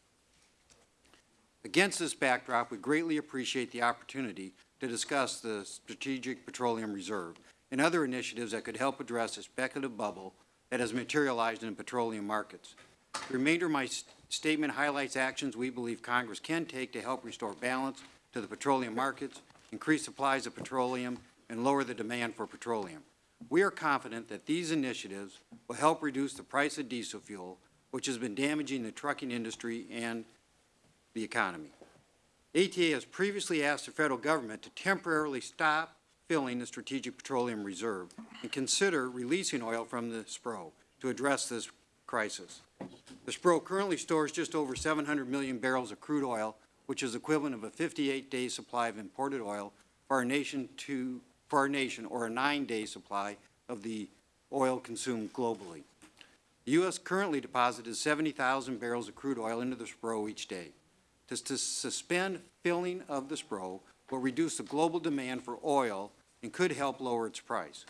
Against this backdrop, we greatly appreciate the opportunity to discuss the Strategic Petroleum Reserve and other initiatives that could help address the speculative bubble that has materialized in petroleum markets. The remainder of my s- statement highlights actions we believe Congress can take to help restore balance to the petroleum markets, increase supplies of petroleum, and lower the demand for petroleum. We are confident that these initiatives will help reduce the price of diesel fuel, which has been damaging the trucking industry and the economy. ATA has previously asked the federal government to temporarily stop filling the Strategic Petroleum Reserve and consider releasing oil from the SPRO to address this crisis. The SPRO currently stores just over 700 million barrels of crude oil, which is equivalent of a 58-day supply of imported oil for our nation to, for our nation, or a nine-day supply of the oil consumed globally. The U.S. currently deposits 70,000 barrels of crude oil into the SPRO each day. To, to suspend filling of the SPRO will reduce the global demand for oil and could help lower its price.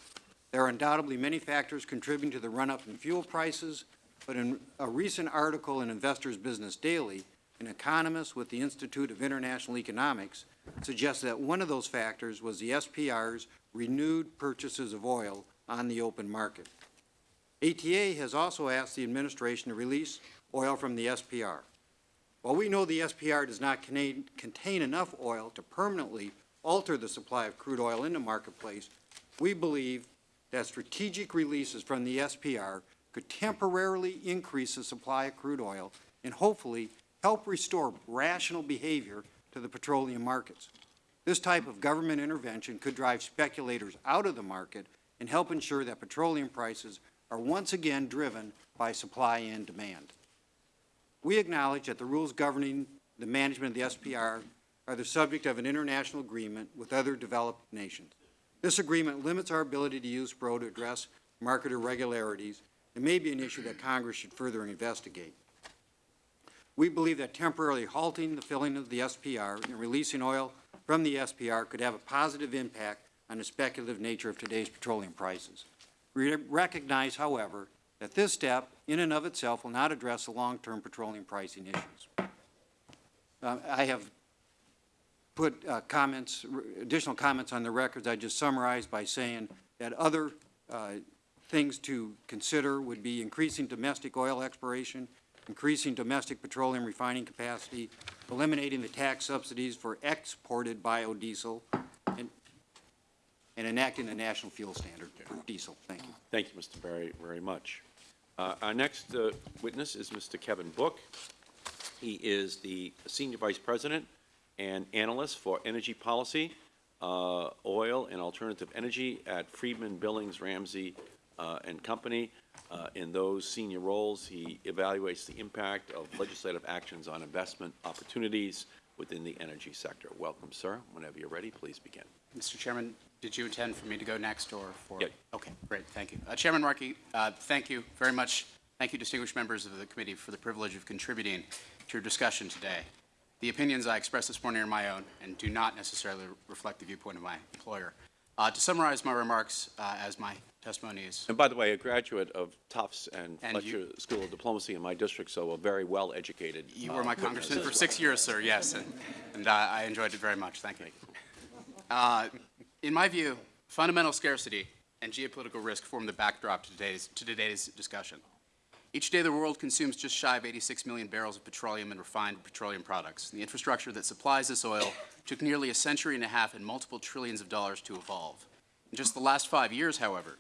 There are undoubtedly many factors contributing to the run-up in fuel prices, but in a recent article in Investors Business Daily, an economist with the Institute of International Economics suggested that one of those factors was the SPR's renewed purchases of oil on the open market. ATA has also asked the administration to release oil from the SPR. While we know the SPR does not contain, enough oil to permanently alter the supply of crude oil in the marketplace, we believe that strategic releases from the SPR could temporarily increase the supply of crude oil and hopefully help restore rational behavior to the petroleum markets. This type of government intervention could drive speculators out of the market and help ensure that petroleum prices are once again driven by supply and demand. We acknowledge that the rules governing the management of the SPR are the subject of an international agreement with other developed nations. This agreement limits our ability to use SPRO to address market irregularities and may be an issue that Congress should further investigate. We believe that temporarily halting the filling of the SPR and releasing oil from the SPR could have a positive impact on the speculative nature of today's petroleum prices. We recognize, however, that this step in and of itself will not address the long-term petroleum pricing issues. Uh, I have put uh, comments, additional comments on the records. I just summarized by saying that other uh, things to consider would be increasing domestic oil exploration, increasing domestic petroleum refining capacity, eliminating the tax subsidies for exported biodiesel, and, and enacting a national fuel standard for diesel. Thank you. Thank you, Mr. Berry, very much. Uh, Our next uh, witness is Mr. Kevin Book. He is the Senior Vice President and Analyst for Energy Policy, uh, Oil and Alternative Energy at Friedman, Billings, Ramsey uh, and Company. Uh, In those senior roles, he evaluates the impact of legislative actions on investment opportunities within the energy sector. Welcome, sir. Whenever you're ready, please begin. Mr. Chairman, did you intend for me to go next or for? Yeah. Okay, great, thank you. Uh, Chairman Markey, uh, thank you very much. Thank you, distinguished members of the committee, for the privilege of contributing to your discussion today. The opinions I expressed this morning are my own and do not necessarily reflect the viewpoint of my employer. Uh, To summarize my remarks, uh, as my testimony is And by the way, a graduate of Tufts and And Fletcher you- School of Diplomacy in my district, so a very well-educated. You uh, were my congressman for well. six years, sir, yes, and, and uh, I enjoyed it very much, thank you. Uh, In my view, fundamental scarcity and geopolitical risk form the backdrop to today's, to today's discussion. Each day, the world consumes just shy of 86 million barrels of petroleum and refined petroleum products. The infrastructure that supplies this oil took nearly a century and a half and multiple trillions of dollars to evolve. In just the last five years, however,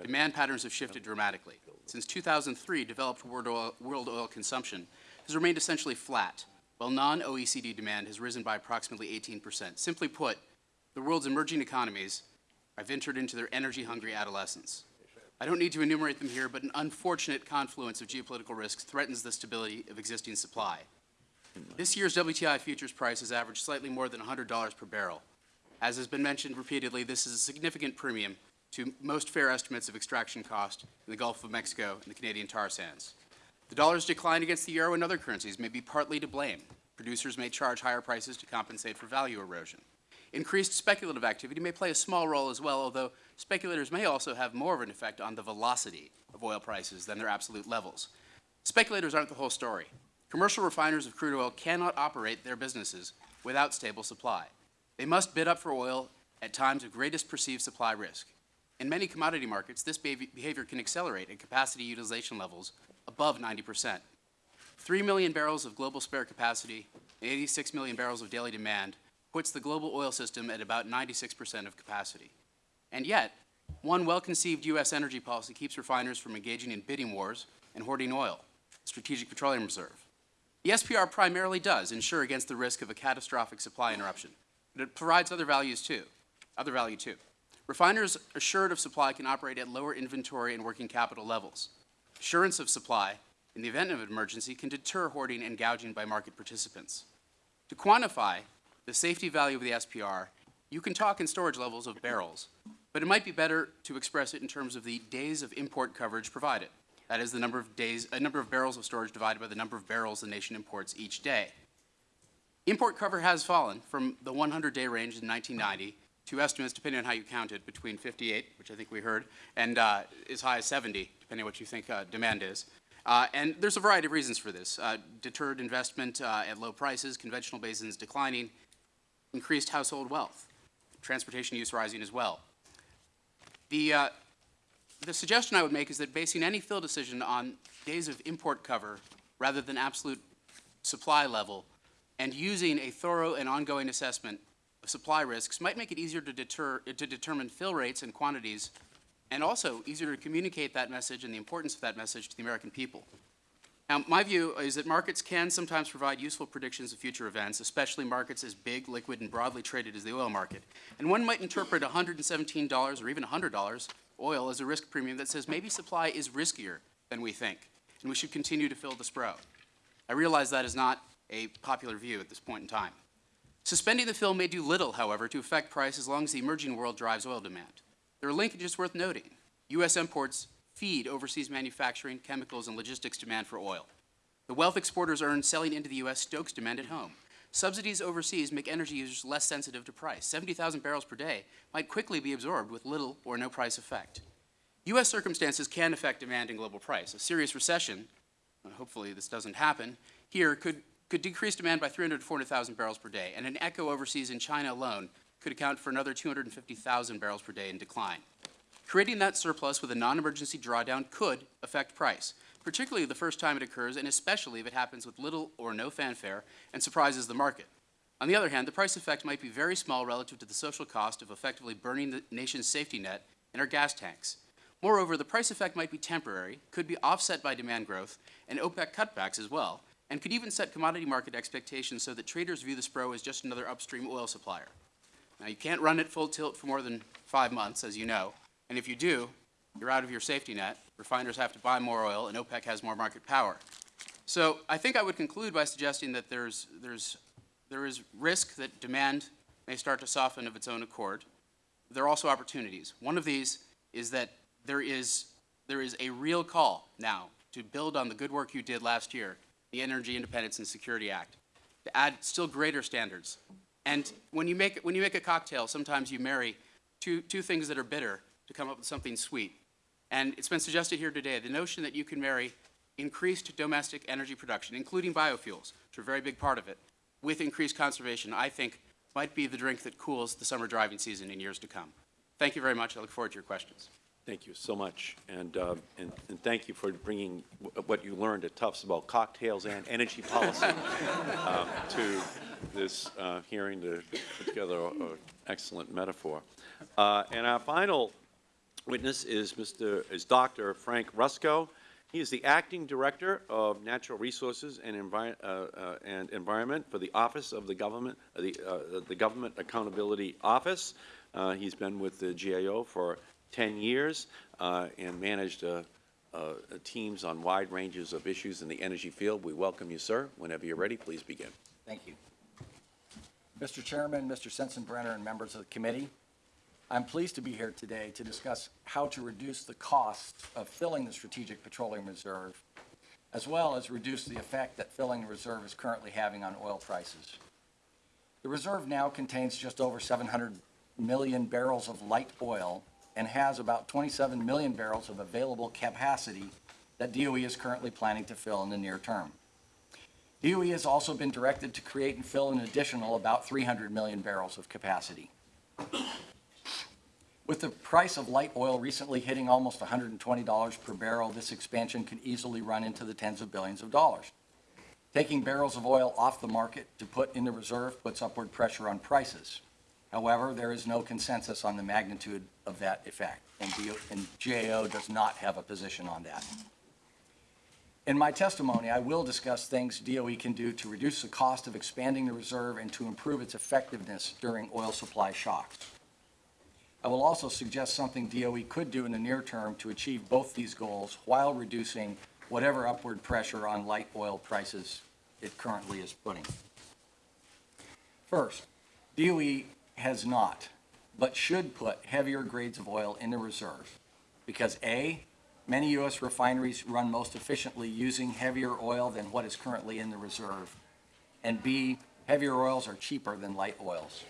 demand patterns have shifted dramatically. Since 2003, developed world oil, world oil consumption has remained essentially flat, while non-OECD demand has risen by approximately 18%. Simply put, the world's emerging economies have entered into their energy-hungry adolescence. I don't need to enumerate them here, but an unfortunate confluence of geopolitical risks threatens the stability of existing supply. This year's WTI futures price has averaged slightly more than $100 per barrel. As has been mentioned repeatedly, this is a significant premium to most fair estimates of extraction cost in the Gulf of Mexico and the Canadian tar sands. The dollar's decline against the euro and other currencies may be partly to blame. Producers may charge higher prices to compensate for value erosion. Increased speculative activity may play a small role as well, although speculators may also have more of an effect on the velocity of oil prices than their absolute levels. Speculators aren't the whole story. Commercial refiners of crude oil cannot operate their businesses without stable supply. They must bid up for oil at times of greatest perceived supply risk. In many commodity markets, this behavior can accelerate at capacity utilization levels above 90 percent. 3 million barrels of global spare capacity and 86 million barrels of daily demand puts the global oil system at about 96 percent of capacity. And yet, one well-conceived U.S. energy policy keeps refiners from engaging in bidding wars and hoarding oil, Strategic Petroleum Reserve. The SPR primarily does insure against the risk of a catastrophic supply interruption, but it provides other values too, other value too. Refiners assured of supply can operate at lower inventory and working capital levels. Assurance of supply in the event of an emergency can deter hoarding and gouging by market participants. To quantify the safety value of the SPR, you can talk in storage levels of barrels, but it might be better to express it in terms of the days of import coverage provided. That is the number of days, a number of barrels of storage divided by the number of barrels the nation imports each day. Import cover has fallen from the 100-day range in 1990 to estimates, depending on how you count it, between 58, which I think we heard, and uh, as high as 70, depending on what you think uh, demand is. Uh, and there's a variety of reasons for this. Uh, deterred investment uh, at low prices, conventional basins declining, increased household wealth, transportation use rising as well. The, uh, the suggestion I would make is that basing any fill decision on days of import cover rather than absolute supply level and using a thorough and ongoing assessment of supply risks might make it easier to deter, to determine fill rates and quantities and also easier to communicate that message and the importance of that message to the American people. Now, my view is that markets can sometimes provide useful predictions of future events, especially markets as big, liquid, and broadly traded as the oil market. And one might interpret $117 or even $100 oil as a risk premium that says maybe supply is riskier than we think, and we should continue to fill the Spro. I realize that is not a popular view at this point in time. Suspending the fill may do little, however, to affect price as long as the emerging world drives oil demand. There are linkages worth noting. U.S. imports feed overseas manufacturing, chemicals, and logistics demand for oil. The wealth exporters earn selling into the U.S. stokes demand at home. Subsidies overseas make energy users less sensitive to price. 70,000 barrels per day might quickly be absorbed with little or no price effect. U.S. circumstances can affect demand and global price. A serious recession, hopefully this doesn't happen, here could, could decrease demand by 300 to 400,000 barrels per day, and an echo overseas in China alone could account for another 250,000 barrels per day in decline. Creating that surplus with a non-emergency drawdown could affect price, particularly the first time it occurs and especially if it happens with little or no fanfare and surprises the market. On the other hand, the price effect might be very small relative to the social cost of effectively burning the nation's safety net in our gas tanks. Moreover, the price effect might be temporary, could be offset by demand growth and OPEC cutbacks as well, and could even set commodity market expectations so that traders view the SPRO as just another upstream oil supplier. Now, you can't run it full tilt for more than five months, as you know, and if you do, you're out of your safety net. Refiners have to buy more oil, and OPEC has more market power. So I think I would conclude by suggesting that there's, there's, there is risk that demand may start to soften of its own accord. There are also opportunities. One of these is that there is, there is a real call now to build on the good work you did last year, the Energy Independence and Security Act, to add still greater standards. And when you make, when you make a cocktail, sometimes you marry two, two things that are bitter to come up with something sweet. And it's been suggested here today, the notion that you can marry increased domestic energy production, including biofuels, which are a very big part of it, with increased conservation, I think might be the drink that cools the summer driving season in years to come. Thank you very much. I look forward to your questions. Thank you so much, and, uh, and, and thank you for bringing what you learned at Tufts about cocktails and energy policy uh, [LAUGHS] to this uh, hearing to put together an excellent metaphor. Uh, And our final witness is Mr., is Dr. Frank Rusco. He is the Acting Director of Natural Resources and Envi- uh, uh, and Environment for the Office of the Government, uh, the, uh, the Government Accountability Office. Uh, He's been with the GAO for 10 years uh, and managed teams on wide ranges of issues in the energy field. We welcome you, sir. Whenever you're ready, please begin. Thank you. Mr. Chairman, Mr. Sensenbrenner, and members of the committee, I'm pleased to be here today to discuss how to reduce the cost of filling the Strategic Petroleum Reserve, as well as reduce the effect that filling the reserve is currently having on oil prices. The reserve now contains just over 700 million barrels of light oil and has about 27 million barrels of available capacity that DOE is currently planning to fill in the near term. DOE has also been directed to create and fill an additional about 300 million barrels of capacity. With the price of light oil recently hitting almost $120 per barrel, this expansion could easily run into the tens of billions of dollars. Taking barrels of oil off the market to put in the reserve puts upward pressure on prices. However, there is no consensus on the magnitude of that effect, and and GAO does not have a position on that. In my testimony, I will discuss things DOE can do to reduce the cost of expanding the reserve and to improve its effectiveness during oil supply shocks. I will also suggest something DOE could do in the near term to achieve both these goals while reducing whatever upward pressure on light oil prices it currently is putting. First, DOE has not, but should put heavier grades of oil in the reserve because A, many U.S. refineries run most efficiently using heavier oil than what is currently in the reserve, and B, heavier oils are cheaper than light oils.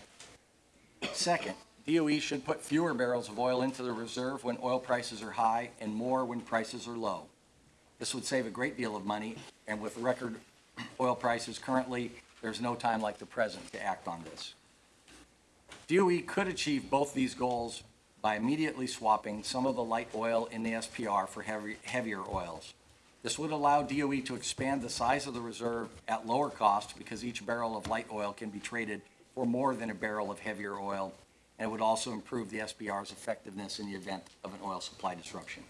Second, DOE should put fewer barrels of oil into the reserve when oil prices are high and more when prices are low. This would save a great deal of money, and with record [CLEARS THROAT] oil prices currently, there's no time like the present to act on this. DOE could achieve both these goals by immediately swapping some of the light oil in the SPR for heavy, heavier oils. This would allow DOE to expand the size of the reserve at lower cost because each barrel of light oil can be traded for more than a barrel of heavier oil, and it would also improve the SPR's effectiveness in the event of an oil supply disruption.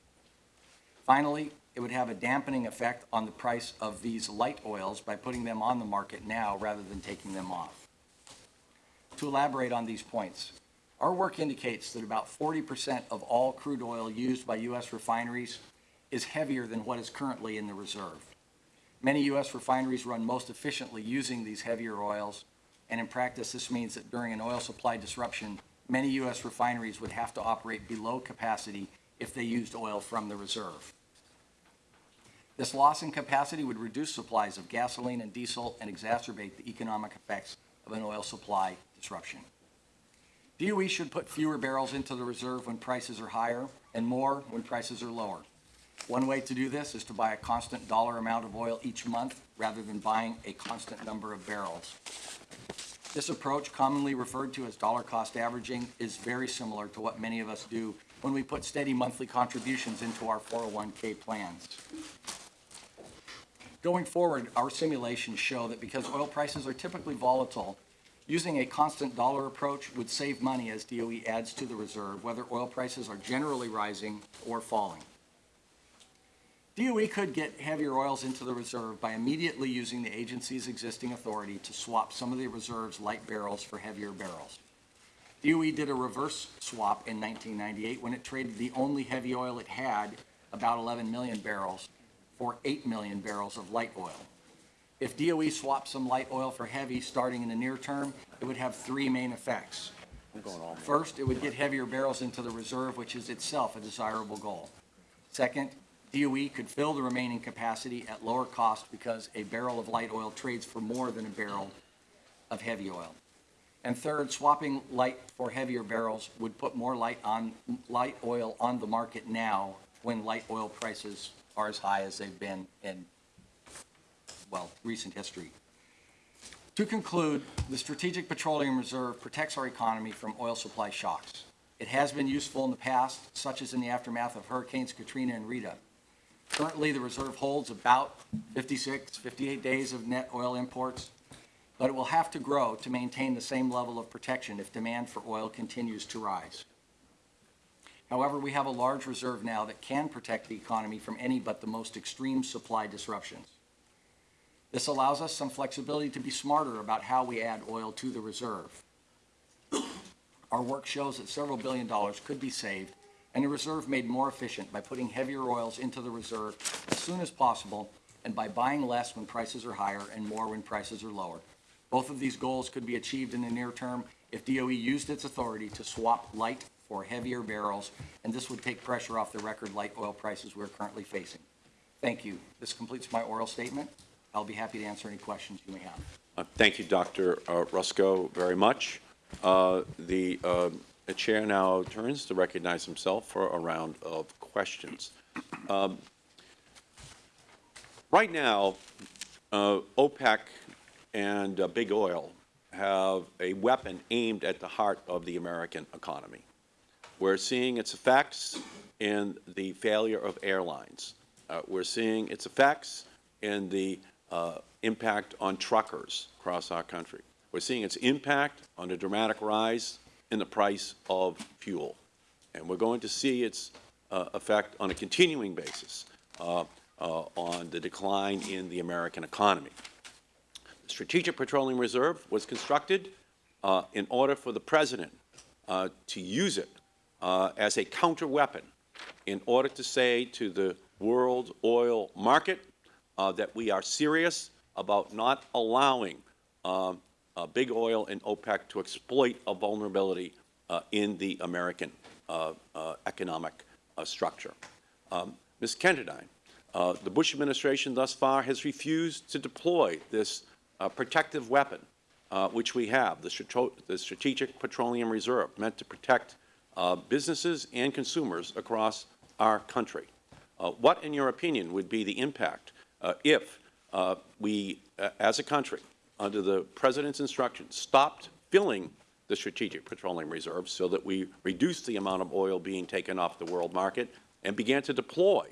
Finally, it would have a dampening effect on the price of these light oils by putting them on the market now rather than taking them off. To elaborate on these points, our work indicates that about 40% of all crude oil used by U.S. refineries is heavier than what is currently in the reserve. Many U.S. refineries run most efficiently using these heavier oils, and in practice, this means that during an oil supply disruption, many U.S. refineries would have to operate below capacity if they used oil from the reserve. This loss in capacity would reduce supplies of gasoline and diesel and exacerbate the economic effects of an oil supply disruption. DOE should put fewer barrels into the reserve when prices are higher and more when prices are lower. One way to do this is to buy a constant dollar amount of oil each month rather than buying a constant number of barrels. This approach, commonly referred to as dollar cost averaging, is very similar to what many of us do when we put steady monthly contributions into our 401k plans. Going forward, our simulations show that because oil prices are typically volatile, using a constant dollar approach would save money as DOE adds to the reserve, whether oil prices are generally rising or falling. DOE could get heavier oils into the reserve by immediately using the agency's existing authority to swap some of the reserve's light barrels for heavier barrels. DOE did a reverse swap in 1998 when it traded the only heavy oil it had, about 11 million barrels, for 8 million barrels of light oil. If DOE swapped some light oil for heavy starting in the near term, it would have three main effects. First, it would get heavier barrels into the reserve, which is itself a desirable goal. Second, DOE could fill the remaining capacity at lower cost because a barrel of light oil trades for more than a barrel of heavy oil. And third, swapping light for heavier barrels would put more light on, light oil on the market now when light oil prices are as high as they've been in, well, recent history. To conclude, the Strategic Petroleum Reserve protects our economy from oil supply shocks. It has been useful in the past, such as in the aftermath of Hurricanes Katrina and Rita. Currently, the reserve holds about 56, 58 days of net oil imports, but it will have to grow to maintain the same level of protection if demand for oil continues to rise. However, we have a large reserve now that can protect the economy from any but the most extreme supply disruptions. This allows us some flexibility to be smarter about how we add oil to the reserve. Our work shows that several billion dollars could be saved and the reserve made more efficient by putting heavier oils into the reserve as soon as possible and by buying less when prices are higher and more when prices are lower. Both of these goals could be achieved in the near term if DOE used its authority to swap light for heavier barrels, and this would take pressure off the record light oil prices we're currently facing. Thank you. This completes my oral statement. I'll be happy to answer any questions you may have. Uh, Thank you, Dr. uh, Rusco, very much. Uh, The uh, the Chair now turns to recognize himself for a round of questions. Um, Right now, uh, OPEC and uh, Big Oil have a weapon aimed at the heart of the American economy. We're seeing its effects in the failure of airlines. Uh, We're seeing its effects in the uh, impact on truckers across our country. We're seeing its impact on the dramatic rise in the price of fuel. And we're going to see its uh, effect on a continuing basis uh, uh, on the decline in the American economy. The Strategic Petroleum Reserve was constructed uh, in order for the President uh, to use it uh, as a counter-weapon in order to say to the world oil market that we are serious about not allowing um, uh, big oil and OPEC to exploit a vulnerability uh, in the American uh, uh, economic uh, structure. Um, Ms. Kenderdine, uh, the Bush administration thus far has refused to deploy this protective weapon, which we have, the, the Strategic Petroleum Reserve, meant to protect businesses and consumers across our country. What, in your opinion, would be the impact if we, as a country, under the President's instructions, stopped filling the Strategic Petroleum Reserve so that we reduced the amount of oil being taken off the world market and began to deploy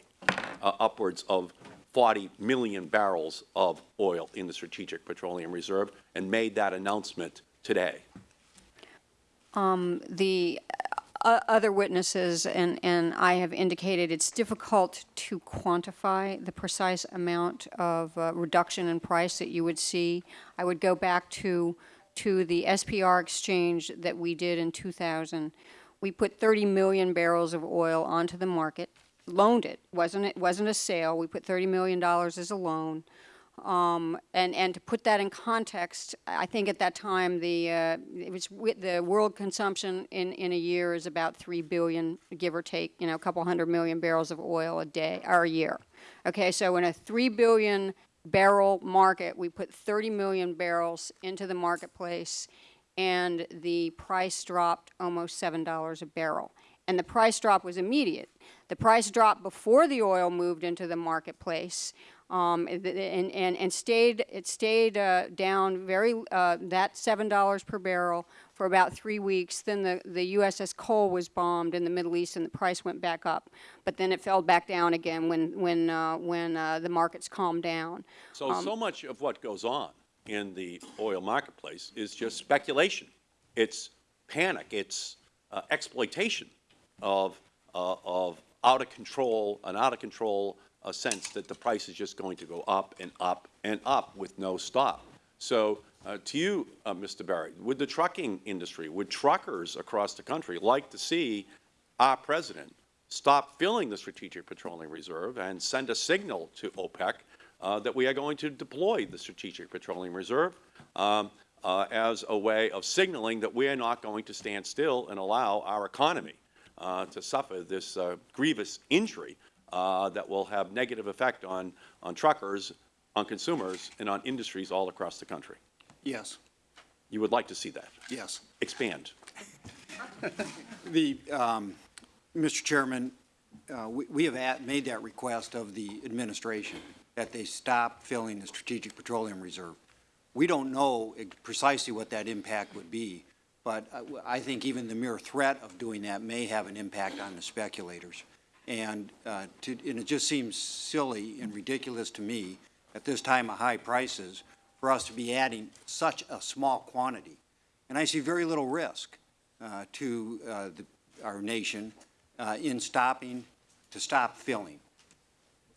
uh, upwards of 40 million barrels of oil in the Strategic Petroleum Reserve and made that announcement today. Um, the other witnesses and, and I have indicated it's difficult to quantify the precise amount of uh, reduction in price that you would see. I would go back to, to the SPR exchange that we did in 2000. We put 30 million barrels of oil onto the market, loaned it, wasn't it wasn't a sale. We put 30 million dollars as a loan. Um, and, and to put that in context, I think at that time the, uh, it was, the world consumption in, in a year is about 3 billion, give or take, you know, a couple hundred million barrels of oil a day, or a year. Okay, so in a 3 billion barrel market, we put 30 million barrels into the marketplace, and the price dropped almost $7 a barrel. And the price drop was immediate. The price dropped before the oil moved into the marketplace, um, and, and, and stayed, it stayed uh, down very, uh, that $7 per barrel for about three weeks. Then the, the USS Cole was bombed in the Middle East and the price went back up. But then it fell back down again when, when, uh, when uh, the markets calmed down. So, Um, so much of what goes on in the oil marketplace is just speculation. It's panic. It's uh, exploitation of, uh, of out of control, an out of control uh, sense that the price is just going to go up and up and up with no stop. So uh, to you, uh, Mr. Barrett, would the trucking industry, would truckers across the country like to see our President stop filling the Strategic Petroleum Reserve and send a signal to OPEC uh, that we are going to deploy the Strategic Petroleum Reserve um, uh, as a way of signaling that we are not going to stand still and allow our economy uh, to suffer this uh, grievous injury uh, that will have negative effect on, on truckers, on consumers, and on industries all across the country. Yes, You would like to see that. yes. Expand. [LAUGHS] The, um, Mr. Chairman, uh, we we have at- made that request of the administration, that they stop filling the Strategic Petroleum Reserve. We don't know precisely what that impact would be, but I- I think even the mere threat of doing that may have an impact on the speculators. And uh, to, and it just seems silly and ridiculous to me at this time of high prices for us to be adding such a small quantity. And I see very little risk uh, to uh, the, our nation uh, in stopping, to stop filling.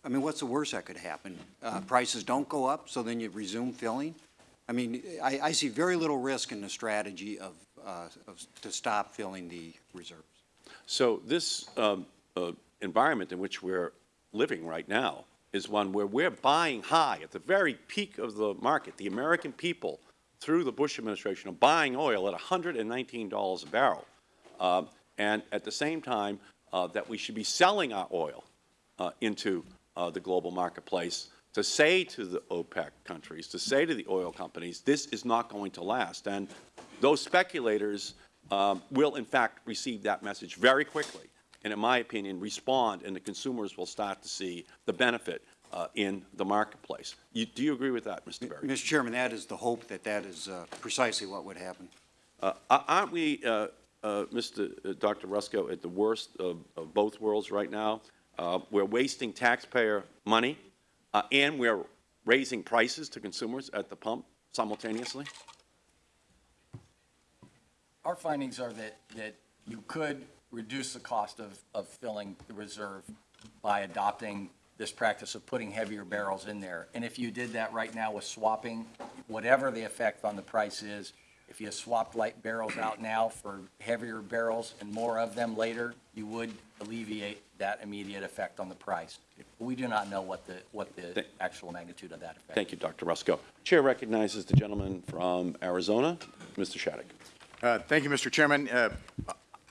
I mean, what's the worst that could happen? Uh, Prices don't go up, so then you resume filling? I mean, I, I see very little risk in the strategy of, uh, of, to stop filling the reserves. So this um, uh, environment in which we're living right now is one where we're buying high at the very peak of the market. The American people, through the Bush administration, are buying oil at $119 a barrel. Um, and at the same time, uh, that we should be selling our oil uh, into uh, the global marketplace to say to the OPEC countries, to say to the oil companies, this is not going to last. And those speculators um, will, in fact, receive that message very quickly, and in my opinion, respond, and the consumers will start to see the benefit uh, in the marketplace. You, do you agree with that, Mr. Berry? Mr. Chairman, that is the hope that that is uh, precisely what would happen. Uh, aren't we, uh, uh, Mr. uh, Dr. Rusco, at the worst of, of both worlds right now? Uh, we're wasting taxpayer money, uh, and we're raising prices to consumers at the pump simultaneously? Our findings are that, that you could reduce the cost of, of filling the reserve by adopting this practice of putting heavier barrels in there. And if you did that right now with swapping, whatever the effect on the price is, if you swapped light barrels out now for heavier barrels and more of them later, you would alleviate that immediate effect on the price. We do not know what the, what the actual magnitude of that effect. Thank you, Dr. Rusco. Chair recognizes the gentleman from Arizona, Mr. Shadegg. Uh, Thank you, Mr. Chairman. Uh,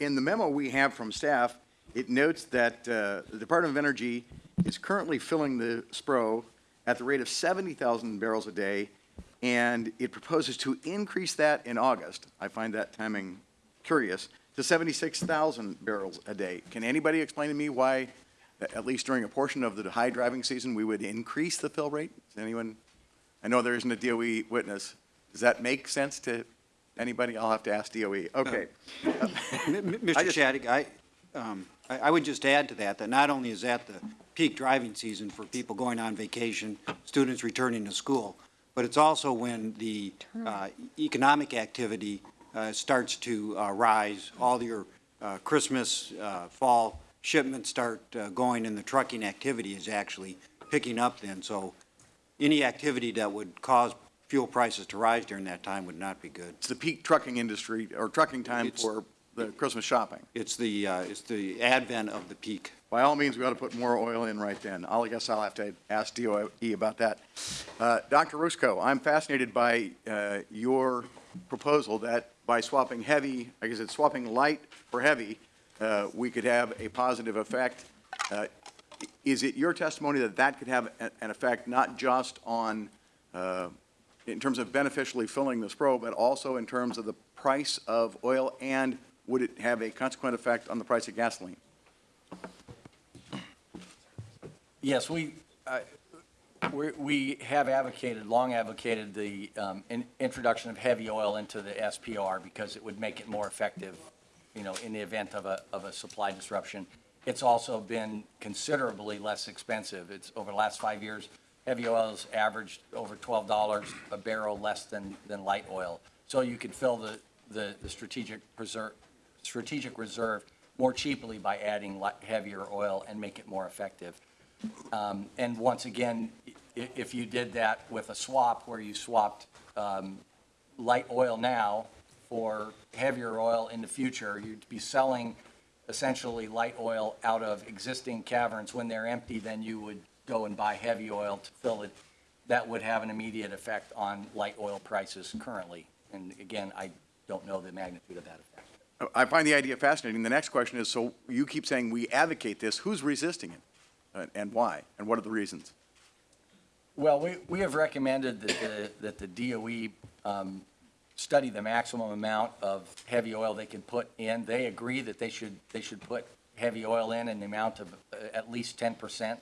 In the memo we have from staff, it notes that uh, the Department of Energy is currently filling the SPRO at the rate of 70,000 barrels a day, and it proposes to increase that in August. I find that timing curious, to 76,000 barrels a day. Can anybody explain to me why, at least during a portion of the high driving season, we would increase the fill rate? Does anyone, I know there isn't a DOE witness. Does that make sense to Anybody? I'll have to ask DOE. Okay. [LAUGHS] M- m- Mr. Shadegg, I, um, I I would just add to that, that not only is that the peak driving season for people going on vacation, students returning to school, but it's also when the uh, economic activity uh, starts to uh, rise, all your uh, Christmas, uh, fall shipments start uh, going, and the trucking activity is actually picking up then. So any activity that would cause fuel prices to rise during that time would not be good. It's the peak trucking industry, or trucking time It's- for the Christmas shopping. It's the, uh, it's the advent of the peak. By all means, we ought to put more oil in right then. I'll, I guess I'll have to ask DOE about that. Uh, Dr. Rusco, I'm fascinated by uh, your proposal that by swapping heavy, I guess it's swapping light for heavy, uh, we could have a positive effect. Uh, Is it your testimony that that could have an effect not just on, uh, in terms of beneficially filling the SPRO, but also in terms of the price of oil, and would it have a consequent effect on the price of gasoline? Yes, we, uh, we we have advocated, long advocated the um, in- introduction of heavy oil into the SPR because it would make it more effective, you know, in the event of a, of a supply disruption. It's also been considerably less expensive. It's, over the last five years, heavy oil's averaged over twelve dollars a barrel less than, than light oil. So you could fill the, the the strategic preserve, strategic reserve more cheaply by adding heavier oil and make it more effective. Um, And once again, if you did that with a swap where you swapped um, light oil now for heavier oil in the future, you'd be selling essentially light oil out of existing caverns. When they're empty, then you would go and buy heavy oil to fill it. That would have an immediate effect on light oil prices currently. And again, I don't know the magnitude of that effect. I find the idea fascinating. The next question is, so you keep saying we advocate this, who's resisting it? Uh, And why? And what are the reasons? Well, we, we have recommended that the, that the DOE um, study the maximum amount of heavy oil they can put in. They agree that they should, they should put heavy oil in in the amount of uh, at least ten percent.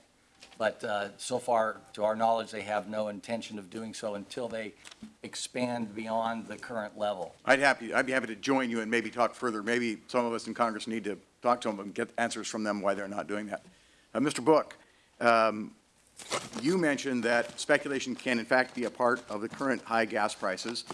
But uh, so far, to our knowledge, they have no intention of doing so until they expand beyond the current level. I'd happy, I'd be happy to join you and maybe talk further. Maybe some of us in Congress need to talk to them and get answers from them why they're not doing that. Uh, Mr. Book, um, you mentioned that speculation can in fact be a part of the current high gas prices.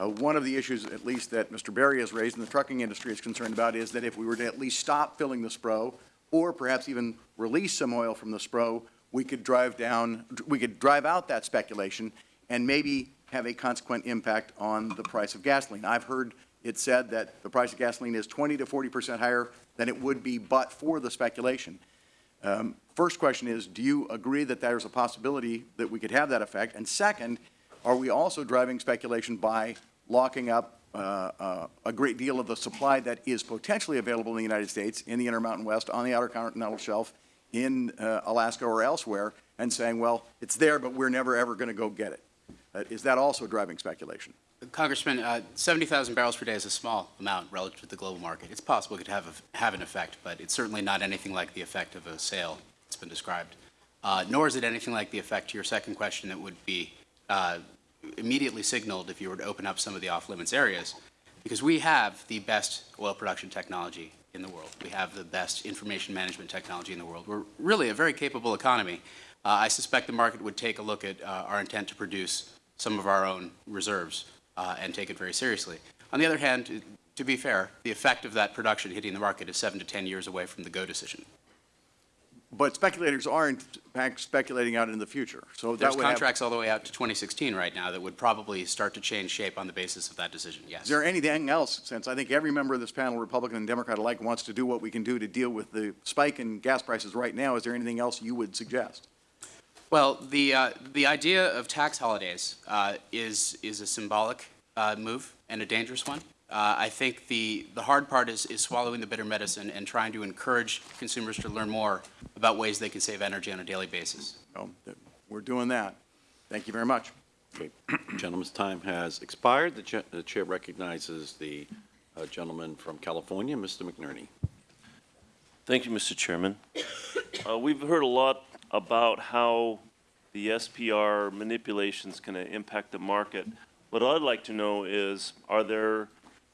Uh, One of the issues, at least that Mr. Berry has raised and the trucking industry is concerned about, is that if we were to at least stop filling the SPRO, or perhaps even release some oil from the SPRO, we could drive down, we could drive out that speculation and maybe have a consequent impact on the price of gasoline. I've heard it said that the price of gasoline is 20 to 40 percent higher than it would be but for the speculation. Um, First question is, do you agree that there's a possibility that we could have that effect? And second, are we also driving speculation by locking up uh, uh, a great deal of the supply that is potentially available in the United States, in the Intermountain West, on the Outer Continental Shelf, in uh, Alaska or elsewhere, and saying, well, it's there, but we're never, ever going to go get it? Uh, Is that also driving speculation? Congressman, uh, 70,000 barrels per day is a small amount relative to the global market. It's possible it could have, a- have an effect, but it's certainly not anything like the effect of a sale that's been described. Uh, Nor is it anything like the effect to your second question that would be uh, immediately signaled if you were to open up some of the off-limits areas, because we have the best oil production technology in the world. We have the best information management technology in the world. We're really a very capable economy. Uh, I suspect the market would take a look at uh, our intent to produce some of our own reserves uh, and take it very seriously. On the other hand, to be fair, the effect of that production hitting the market is seven to 10 years away from the go decision. But speculators are in fact speculating out in the future, so There's contracts all the way out to 2016 right now that would probably start to change shape on the basis of that decision, yes. Is there anything else, since I think every member of this panel, Republican and Democrat alike, wants to do what we can do to deal with the spike in gas prices right now, is there anything else you would suggest? Well, the, uh, the idea of tax holidays uh, is, is a symbolic uh, move and a dangerous one. Uh, I think the, the hard part is, is swallowing the bitter medicine and trying to encourage consumers to learn more about ways they can save energy on a daily basis. So, that- we're doing that. Thank you very much. Okay, [CLEARS THROAT] Gentleman's time has expired. The cha- the chair recognizes the uh, gentleman from California, Mr. McNerney. Thank you, Mr. Chairman. Uh, We've heard a lot about how the SPR manipulations can impact the market. What I'd like to know is, are there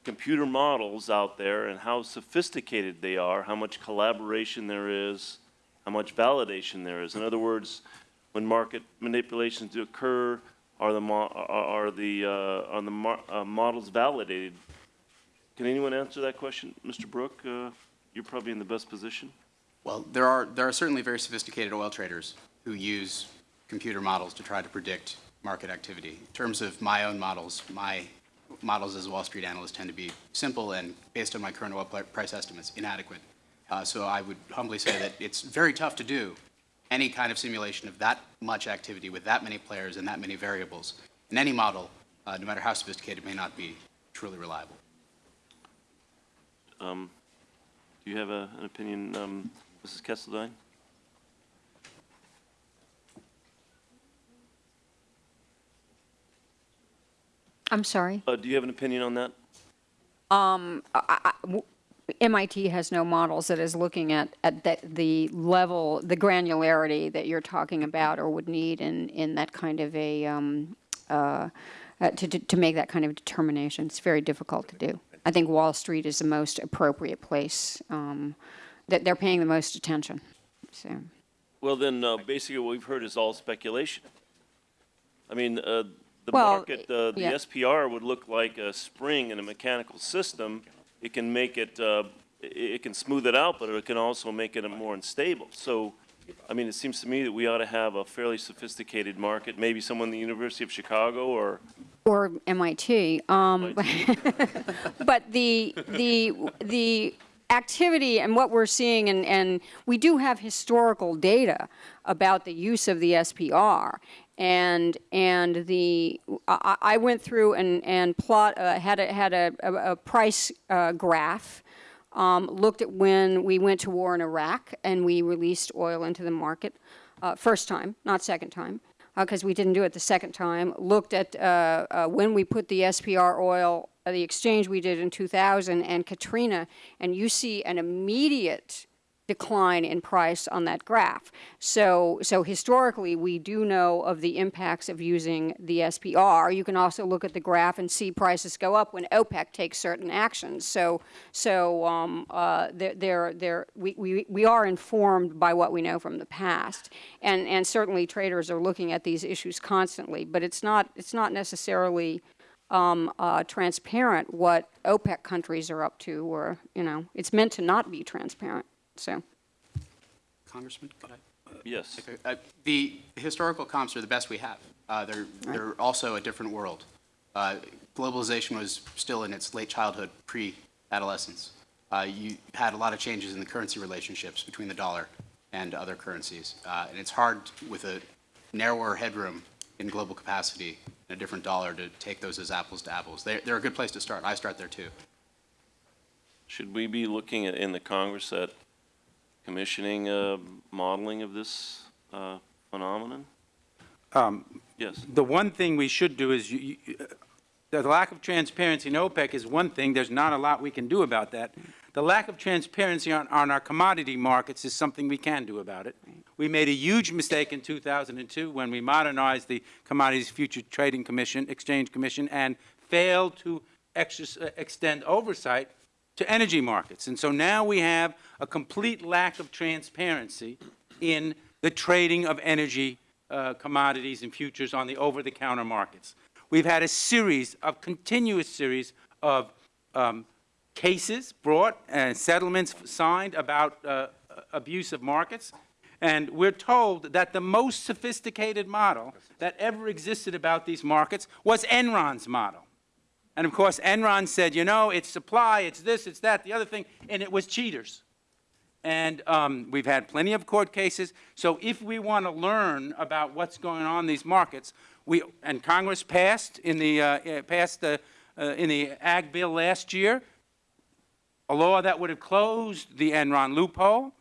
computer models out there and how sophisticated they are, how much collaboration there is, how much validation there is? In other words, when market manipulations do occur, are the, mo- are the, uh, are the mar- uh, models validated? Can anyone answer that question? Mr. Brook, uh, you're probably in the best position. Well, there are, there are certainly very sophisticated oil traders who use computer models to try to predict market activity. In terms of my own models, my models as a Wall Street analyst tend to be simple and, based on my current oil price estimates, inadequate. Uh, So I would humbly say that it's very tough to do any kind of simulation of that much activity with that many players and that many variables. And any model, uh, no matter how sophisticated, may not be truly reliable. Um, Do you have a- an opinion, um, Mrs. Kenderdine? I'm sorry? Uh, Do you have an opinion on that? Um, I- I- MIT has no models that is looking at, at that, the level, the granularity that you're talking about or would need in, in that kind of a, um, uh, uh, to, to to make that kind of determination. It's very difficult to do. I think Wall Street is the most appropriate place, um, that they're paying the most attention, so. Well, then, uh, basically what we've heard is all speculation. I mean, uh, the Well, market, uh, the yeah. SPR would look like a spring in a mechanical system. It can make it, uh, it can smooth it out, but it can also make it more unstable. So, I mean, it seems to me that we ought to have a fairly sophisticated market, maybe someone at the University of Chicago or Or MIT. Um, [LAUGHS] but the, the, the activity and what we're seeing, and, and we do have historical data about the use of the SPR. And, and the, I, I went through and, and plot, uh, had a, had a, a, a price uh, graph um, looked at when we went to war in Iraq and we released oil into the market, uh, first time, not second time, because we didn't do it the second time. Looked at uh, uh, when we put the SPR oil, uh, the exchange we did in 2000 and Katrina, and you see an immediate decline in price on that graph. So, so historically, we do know of the impacts of using the SPR. You can also look at the graph and see prices go up when OPEC takes certain actions. So, so um, uh, they're, they're, we, we, we are informed by what we know from the past. And, and certainly traders are looking at these issues constantly, but it's not, it's not necessarily um, uh, transparent what OPEC countries are up to, or, you know, it's meant to not be transparent, so. Congressman, could I? Yes. Uh, The historical comps are the best we have. Uh, They're, they're also a different world. uh, globalization was still in its late childhood, pre-adolescence. Uh, you had a lot of changes in the currency relationships between the dollar and other currencies. Uh, and it's hard with a narrower headroom in global capacity and a different dollar to take those as apples to apples. They're, they're a good place to start. I start there too. Should we be looking at, in the Congress at commissioning a modeling of this uh, phenomenon? Um, Yes. The one thing we should do is, you- you- uh, the lack of transparency in OPEC is one thing, there's not a lot we can do about that. The lack of transparency on, on our commodity markets is something we can do about it. We made a huge mistake in 2002 when we modernized the Commodities Future Trading Commission, Exchange Commission, and failed to uh, extend oversight to energy markets. And so now we have a complete lack of transparency in the trading of energy uh, commodities and futures on the over-the-counter markets. We've had a series of, continuous series of um, cases brought and settlements signed about uh, abuse of markets. And we're told that the most sophisticated model that ever existed about these markets was Enron's model. And of course, Enron said, you know, it's supply, it's this, it's that, the other thing, and it was cheaters. And um, we've had plenty of court cases. So if we want to learn about what's going on in these markets, we, and Congress passed in the, uh, uh, passed the, uh, in the Ag Bill last year, a law that would have closed the Enron loophole.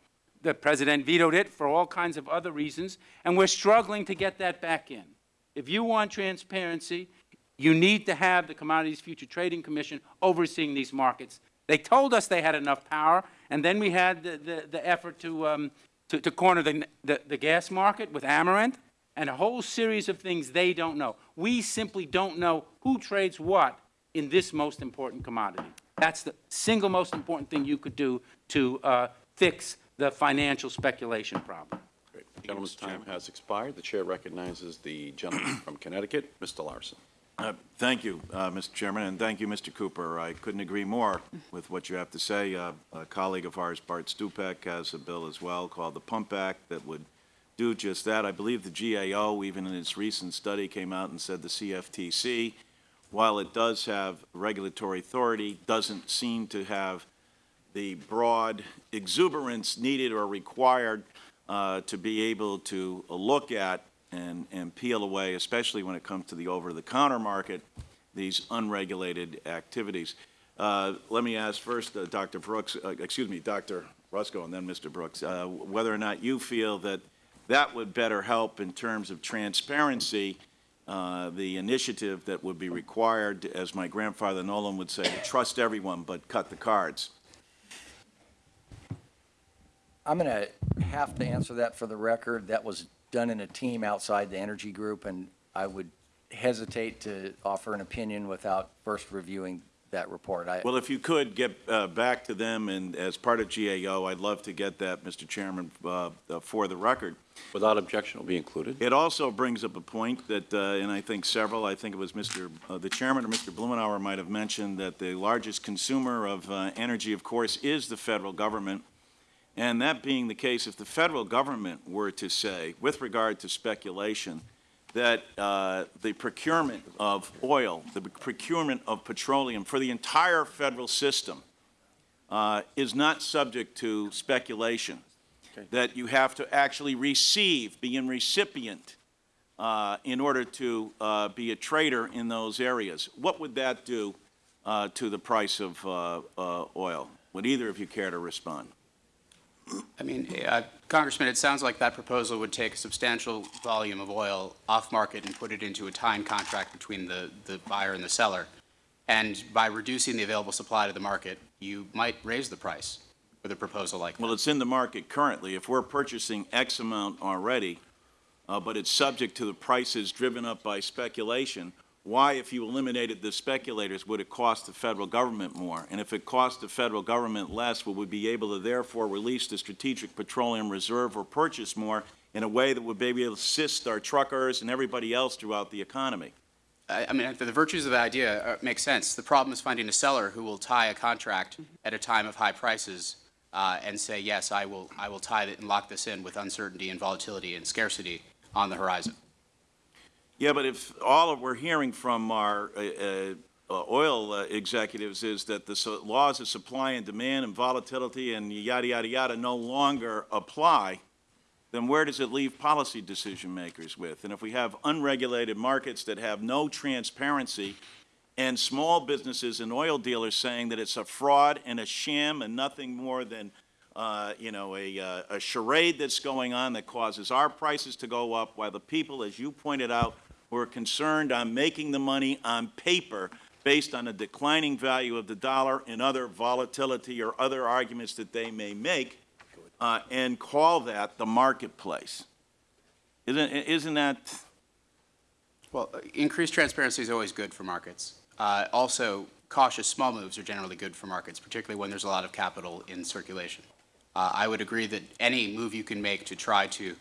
The president vetoed it for all kinds of other reasons, and we're struggling to get that back in. If you want transparency, you need to have the Commodities Future Trading Commission overseeing these markets. They told us they had enough power, and then we had the, the, the effort to, um, to, to corner the, the, the gas market with Amaranth, and a whole series of things they don't know. We simply don't know who trades what in this most important commodity. That's the single most important thing you could do to uh, fix the financial speculation problem. Great. Gentleman's time has expired. The chair recognizes the gentleman from Connecticut, Mr. Larson. Uh, Thank you, uh, Mr. Chairman, and thank you, Mr. Cooper. I couldn't agree more with what you have to say. Uh, A colleague of ours, Bart Stupak, has a bill as well called the Pump Act that would do just that. I believe the GAO, even in its recent study, came out and said the CFTC, while it does have regulatory authority, doesn't seem to have the broad exuberance needed or required uh, to be able to look at and, and peel away, especially when it comes to the over-the-counter market, these unregulated activities. Uh, Let me ask first, uh, Dr. Brooks, uh, excuse me, Dr. Rusco, and then Mr. Brooks, uh, whether or not you feel that that would better help in terms of transparency, uh, the initiative that would be required, as my grandfather Nolan would say, trust everyone but cut the cards. I'm going to have to answer that for the record. That was done in a team outside the energy group, and I would hesitate to offer an opinion without first reviewing that report. I, Well, if you could get uh, back to them, and as part of GAO, I'd love to get that, Mr. Chairman, uh, uh, for the record. Without objection, will be included. It also brings up a point that, uh, and I think several, I think it was Mr., uh, the chairman or Mr. Blumenauer might have mentioned, that the largest consumer of uh, energy, of course, is the federal government. And that being the case, if the federal government were to say, with regard to speculation, that uh, the procurement of oil, the procurement of petroleum for the entire federal system uh, is not subject to speculation, that you have to actually receive, be in recipient uh, in order to uh, be a trader in those areas. What would that do uh, to the price of uh, uh, oil? Would either of you care to respond? I mean, uh, Congressman, it sounds like that proposal would take a substantial volume of oil off-market and put it into a time contract between the, the buyer and the seller. And by reducing the available supply to the market, you might raise the price with a proposal like that. Well, it's in the market currently. If we're purchasing X amount already, uh, but it's subject to the prices driven up by speculation, why, if you eliminated the speculators, would it cost the federal government more? And if it cost the federal government less, would we be able to therefore release the Strategic Petroleum Reserve or purchase more in a way that would maybe assist our truckers and everybody else throughout the economy? I, I mean, the virtues of the idea uh, make sense. The problem is finding a seller who will tie a contract at a time of high prices uh, and say, yes, I will, I will tie it and lock this in with uncertainty and volatility and scarcity on the horizon. Yeah, but if all of we're hearing from our uh, uh, uh, oil uh, executives is that the so- laws of supply and demand and volatility and yada, yada, yada no longer apply, then where does it leave policy decision makers with? And if we have unregulated markets that have no transparency and small businesses and oil dealers saying that it's a fraud and a sham and nothing more than, uh, you know, a, uh, a charade that's going on that causes our prices to go up while the people, as you pointed out, who are concerned on making the money on paper based on a declining value of the dollar and other volatility or other arguments that they may make, uh, and call that the marketplace. Isn't, isn't that, Well, uh, increased transparency is always good for markets. Uh, Also, cautious small moves are generally good for markets, particularly when there's a lot of capital in circulation. Uh, I would agree that any move you can make to try to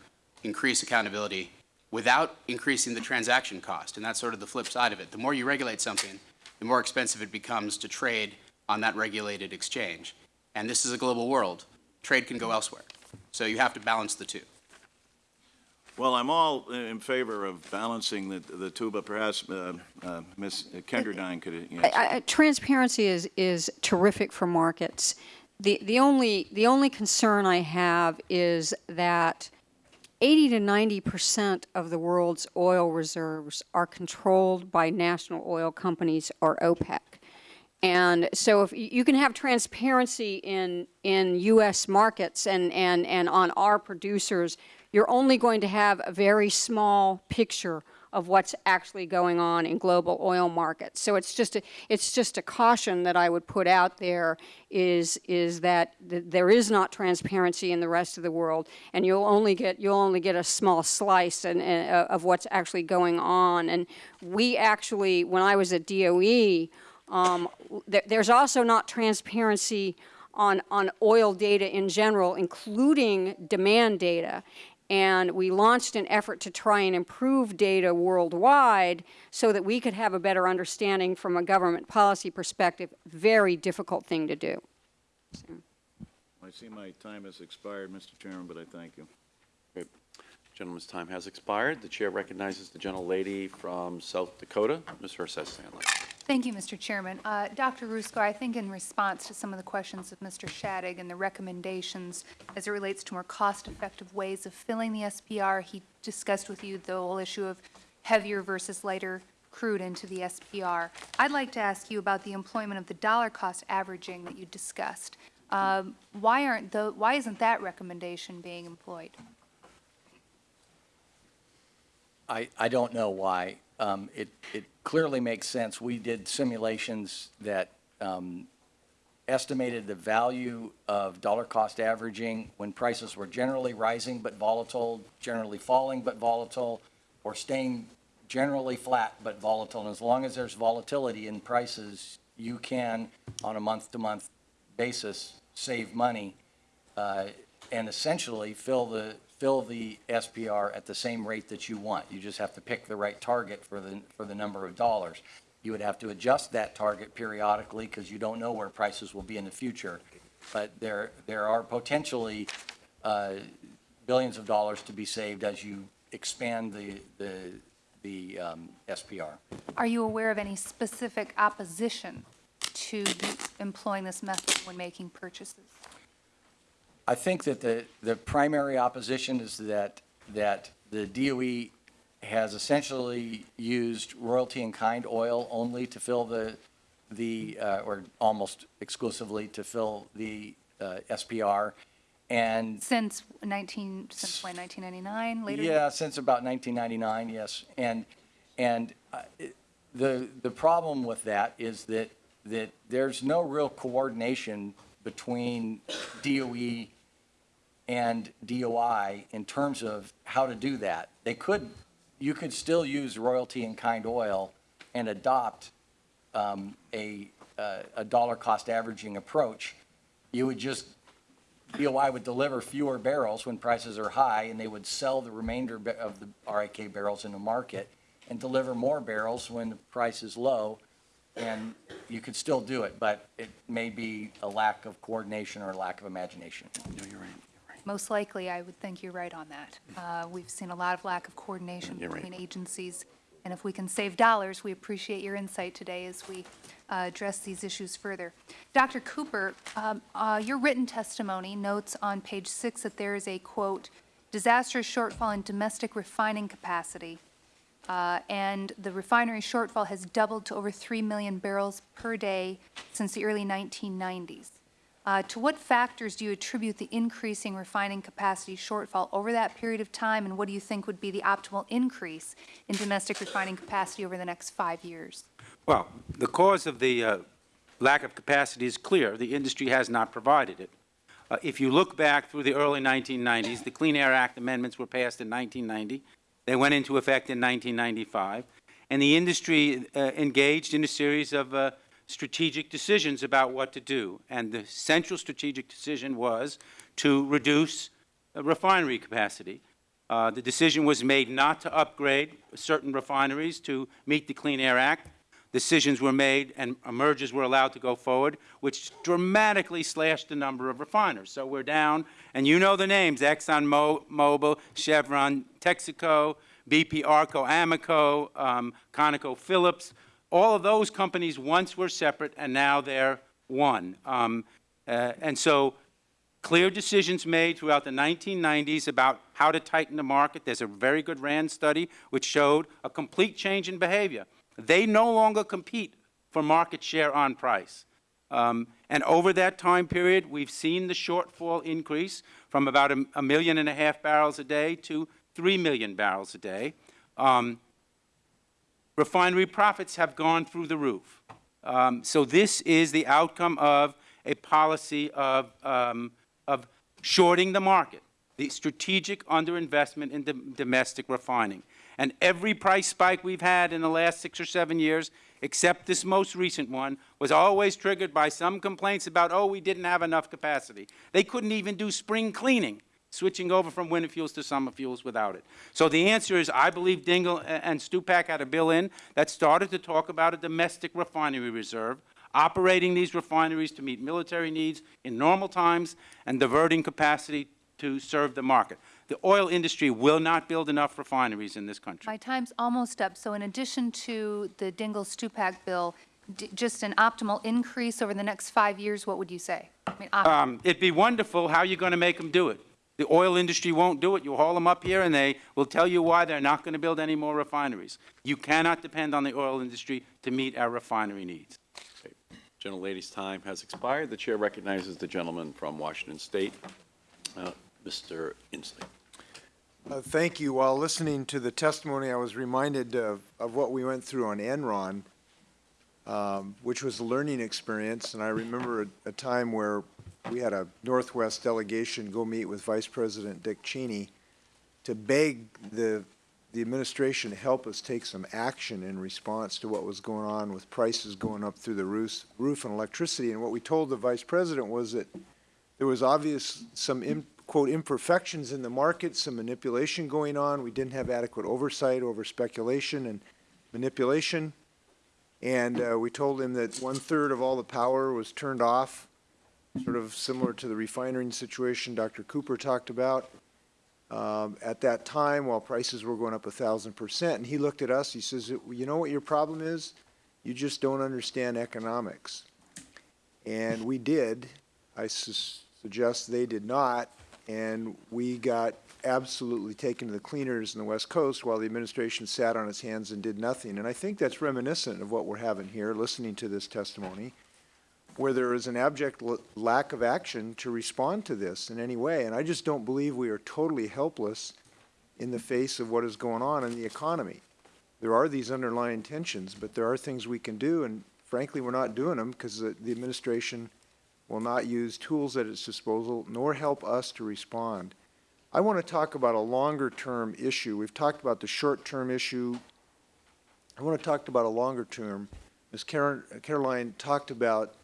increase accountability without increasing the transaction cost, and that's sort of the flip side of it. The more you regulate something, the more expensive it becomes to trade on that regulated exchange. And this is a global world. Trade can go elsewhere. So you have to balance the two. well, I'm all in favor of balancing the, the two, but perhaps uh, uh, Ms. Kenderdine could answer. I- I- Transparency is, is terrific for markets. The, the only, the only concern I have is that 80 to 90 percent of the world's oil reserves are controlled by national oil companies or OPEC. And so if you can have transparency in, in U.S. markets and, and, and on our producers, you're only going to have a very small picture of what's actually going on in global oil markets. So it's just a, it's just a caution that I would put out there is, is that th- there is not transparency in the rest of the world, and you'll only get, you'll only get a small slice and, uh, of what's actually going on. And we actually, when I was at DOE, um, there, there's also not transparency on, on oil data in general, including demand data. And we launched an effort to try and improve data worldwide so that we could have a better understanding from a government policy perspective. Very difficult thing to do. I see my time has expired, Mr. Chairman, but I thank you. Great. Gentleman's time has expired. The chair recognizes the gentlelady from South Dakota, Ms. Herseth Sandlin. Thank you, Mr. Chairman. Uh, Dr. Rusco, I think in response to some of the questions of Mr. Shadegg and the recommendations as it relates to more cost-effective ways of filling the SPR, he discussed with you the whole issue of heavier versus lighter crude into the SPR. I'd like to ask you about the employment of the dollar cost averaging that you discussed. Um, Why aren't the, why isn't that recommendation being employed? I, I don't know why. Um, it, it clearly makes sense. We did simulations that, um, estimated the value of dollar cost averaging when prices were generally rising but volatile, generally falling but volatile, or staying generally flat but volatile. And as long as there's volatility in prices, you can, on a month-to-month basis, save money, uh, and essentially fill the, fill the SPR at the same rate that you want. You just have to pick the right target for the, for the number of dollars. You would have to adjust that target periodically because you don't know where prices will be in the future. But there, there are potentially uh, billions of dollars to be saved as you expand the, the, the um, SPR. Are you aware of any specific opposition to employing this method when making purchases? I think that the, the primary opposition is that, that the DOE has essentially used royalty and kind oil only to fill the, the, uh, or almost exclusively to fill the uh, SPR. And Since 19, since when, 1999, later? yeah, since about 1999, yes. And, and uh, the, the problem with that is that, that there's no real coordination between DOE and DOI in terms of how to do that. They could, you could still use royalty and kind oil and adopt um, a, uh, a dollar cost averaging approach. You would just DOI would deliver fewer barrels when prices are high, and they would sell the remainder of the RIK barrels in the market and deliver more barrels when the price is low. And you could still do it, but it may be a lack of coordination or a lack of imagination. No, you're right. Most likely, I would think you're right on that. Uh, We've seen a lot of lack of coordination You're right. between agencies And if we can save dollars, we appreciate your insight today as we uh, address these issues further. Dr. Cooper, um, uh, your written testimony notes on page six that there is a, quote, disastrous shortfall in domestic refining capacity, uh, and the refinery shortfall has doubled to over 3 million barrels per day since the early 1990s. Uh, To what factors do you attribute the increasing refining capacity shortfall over that period of time, and what do you think would be the optimal increase in domestic refining capacity over the next five years? Well, the cause of the uh, lack of capacity is clear. The industry has not provided it. Uh, If you look back through the early 1990s, the Clean Air Act amendments were passed in 1990. They went into effect in 1995. And the industry uh, engaged in a series of uh, strategic decisions about what to do. And the central strategic decision was to reduce refinery capacity. Uh, The decision was made not to upgrade certain refineries to meet the Clean Air Act. Decisions were made and mergers were allowed to go forward, which dramatically slashed the number of refiners. So we're down, and you know the names, ExxonMobil, Chevron, Texaco, BP Arco, Amoco, um, ConocoPhillips. All of those companies once were separate, and now they're one. Um, uh, and so clear decisions made throughout the 1990s about how to tighten the market. There's a very good RAND study which showed a complete change in behavior. They no longer compete for market share on price. Um, and over that time period, we've seen the shortfall increase from about a, a million and a half barrels a day to 3 million barrels a day. Um, refinery profits have gone through the roof. Um, so this is the outcome of a policy of, um, of shorting the market, the strategic underinvestment in dom- domestic refining. And every price spike we've had in the last six or seven years, except this most recent one, was always triggered by some complaints about, oh, we didn't have enough capacity. They couldn't even do spring cleaning, switching over from winter fuels to summer fuels without it. So the answer is, I believe Dingell and Stupak had a bill in that started to talk about a domestic refinery reserve, operating these refineries to meet military needs in normal times and diverting capacity to serve the market. The oil industry will not build enough refineries in this country. My time's almost up, so in addition to the Dingell-Stupak bill, just an optimal increase over the next five years, what would you say? I mean, Um, it'd be wonderful. How are you going to make them do it? The oil industry won't do it. You haul them up here, and they will tell you why they're not going to build any more refineries. You cannot depend on the oil industry to meet our refinery needs. Gentlelady's time has expired. The chair recognizes the gentleman from Washington State, uh, Mr. Inslee. Uh, Thank you. While listening to the testimony, I was reminded of, of what we went through on Enron, um, which was a learning experience, and I remember a, a time where we had a Northwest delegation go meet with Vice President Dick Cheney to beg the, the administration to help us take some action in response to what was going on with prices going up through the roof, roof and electricity. And what we told the Vice President was that there was obvious some im- quote imperfections in the market, some manipulation going on. We didn't have adequate oversight over speculation and manipulation. And uh, we told him that one-third of all the power was turned off, sort of similar to the refining situation Dr. Cooper talked about. Um, at that time, while prices were going up a thousand percent, and he looked at us, he says, you know what your problem is? You just don't understand economics. And we did. I sus- suggest they did not, and we got absolutely taken to the cleaners in the West Coast while the administration sat on its hands and did nothing. And I think that's reminiscent of what we're having here, listening to this testimony, where there is an abject lack of action to respond to this in any way. And I just don't believe we are totally helpless in the face of what is going on in the economy. There are these underlying tensions, but there are things we can do, and frankly, we're not doing them because the the administration will not use tools at its disposal nor help us to respond. I want to talk about a longer-term issue. We've talked about the short-term issue. I want to talk about a longer term. Ms. Caroline talked about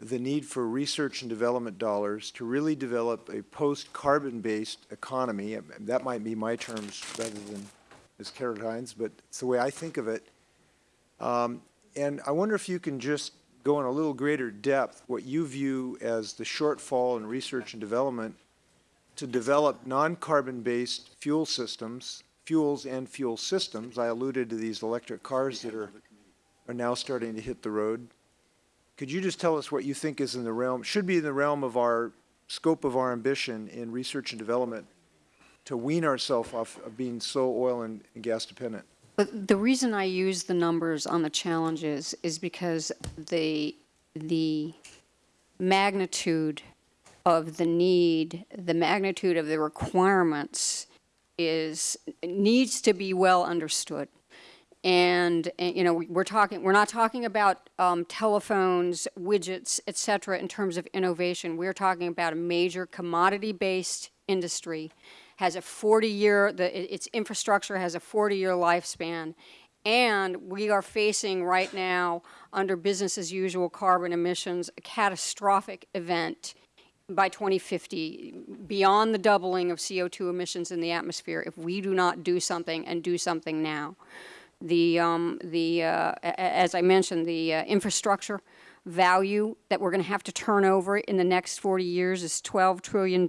the need for research and development dollars to really develop a post-carbon-based economy. That might be my terms rather than Ms. Caroline's, but it's the way I think of it. Um, And I wonder if you can just go in a little greater depth what you view as the shortfall in research and development to develop non-carbon-based fuel systems fuels and fuel systems. I alluded to these electric cars that are, are now starting to hit the road. Could you just tell us what you think is in the realm, should be in the realm of our, scope of our ambition in research and development to wean ourselves off of being so oil and and gas dependent? But the reason I use the numbers on the challenges is because the, the magnitude of the need, the magnitude of the requirements is, needs to be well understood. And, and, you know, we're talking, we're not talking about um, telephones, widgets, et cetera, in terms of innovation. We're talking about a major commodity-based industry, has a 40 year the, its infrastructure has a 40-year lifespan, and we are facing right now, under business-as-usual carbon emissions, a catastrophic event by 2050, beyond the doubling of CO2 emissions in the atmosphere, if we do not do something and do something now. The, um, the, uh, as I mentioned, the uh, infrastructure value that we're going to have to turn over in the next 40 years is $12 trillion.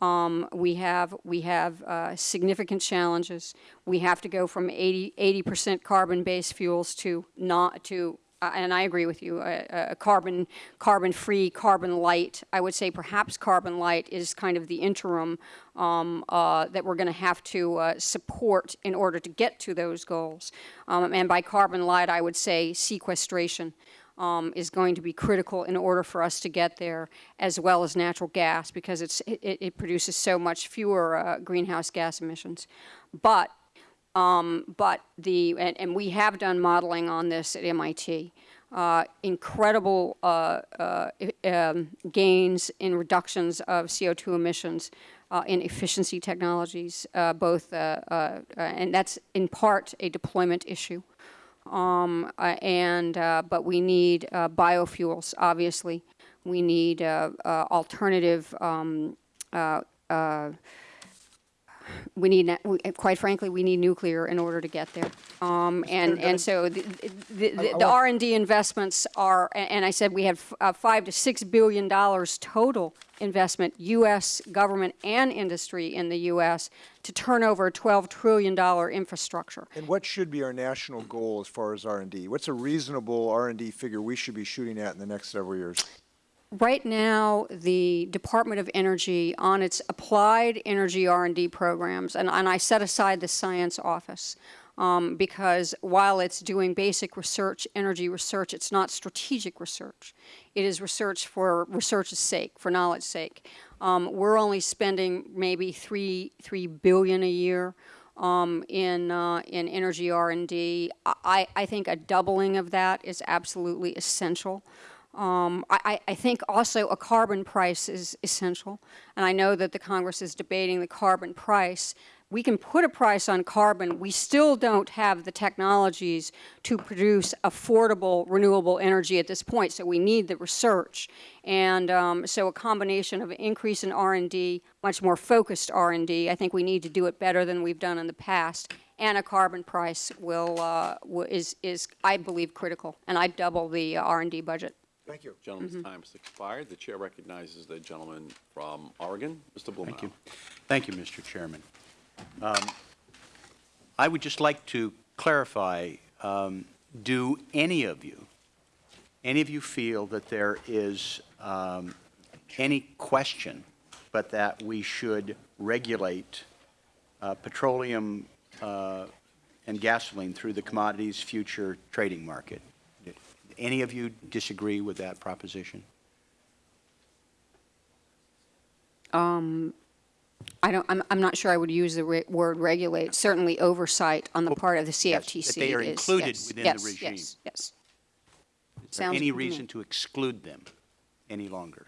Um, we have, we have uh, significant challenges. We have to go from 80, 80% carbon-based fuels to not, to, uh, and I agree with you, uh, uh, carbon, carbon-free, carbon-light. I would say perhaps carbon-light is kind of the interim um, uh, that we're going to have to uh, support in order to get to those goals. Um, and by carbon-light, I would say sequestration um, is going to be critical in order for us to get there, as well as natural gas, because it's, it, it produces so much fewer uh, greenhouse gas emissions. But, um, but the, and, and we have done modeling on this at MIT. Uh, incredible uh, uh, um, gains in reductions of CO2 emissions uh, in efficiency technologies, uh, both, uh, and that's in part a deployment issue. Um, and, but we need biofuels, obviously. We need alternative, um, we need, we- quite frankly, we need nuclear in order to get there. Um, and, and so the, the, the, the R and D investments are, and I said we have uh, five to six billion dollars total investment, U.S. government and industry in the U.S. to turn over a twelve trillion dollar infrastructure. And what should be our national goal as far as R and D? What's a reasonable R and D figure we should be shooting at in the next several years? Right now, the Department of Energy, on its applied energy R&D programs, and, and I set aside the science office, um, because while it's doing basic research, energy research, it's not strategic research. It is research for research's sake, for knowledge's sake. Um, we're only spending maybe three, three billion a year um, in, uh, in energy R&D. I, I think a doubling of that is absolutely essential. Um, I, I- I think also a carbon price is essential, and I know that the Congress is debating the carbon price. We can put a price on carbon. We still don't have the technologies to produce affordable renewable energy at this point, so we need the research. And um, so a combination of increase in R&D, much more focused R&D, I think we need to do it better than we've done in the past, and a carbon price will, uh, is, is, I believe, critical. And I'd double the uh, R&D budget. Thank you. Gentleman's time has expired. The chair recognizes the gentleman from Oregon, Mr. Blumenauer. Thank you. Thank you, Mr. Chairman. Um, I would just like to clarify, um, do any of you, any of you feel that there is um, any question but that we should regulate uh, petroleum uh, and gasoline through the Commodities Future Trading Market? Any of you disagree with that proposition? Um, I don't, I'm, I'm not sure I would use the re- word regulate. Certainly oversight on the part of the yes, CFTC that they are is- included yes, within the yes, regime. Yes, yes. Is there Sounds any good to me. reason to exclude them any longer?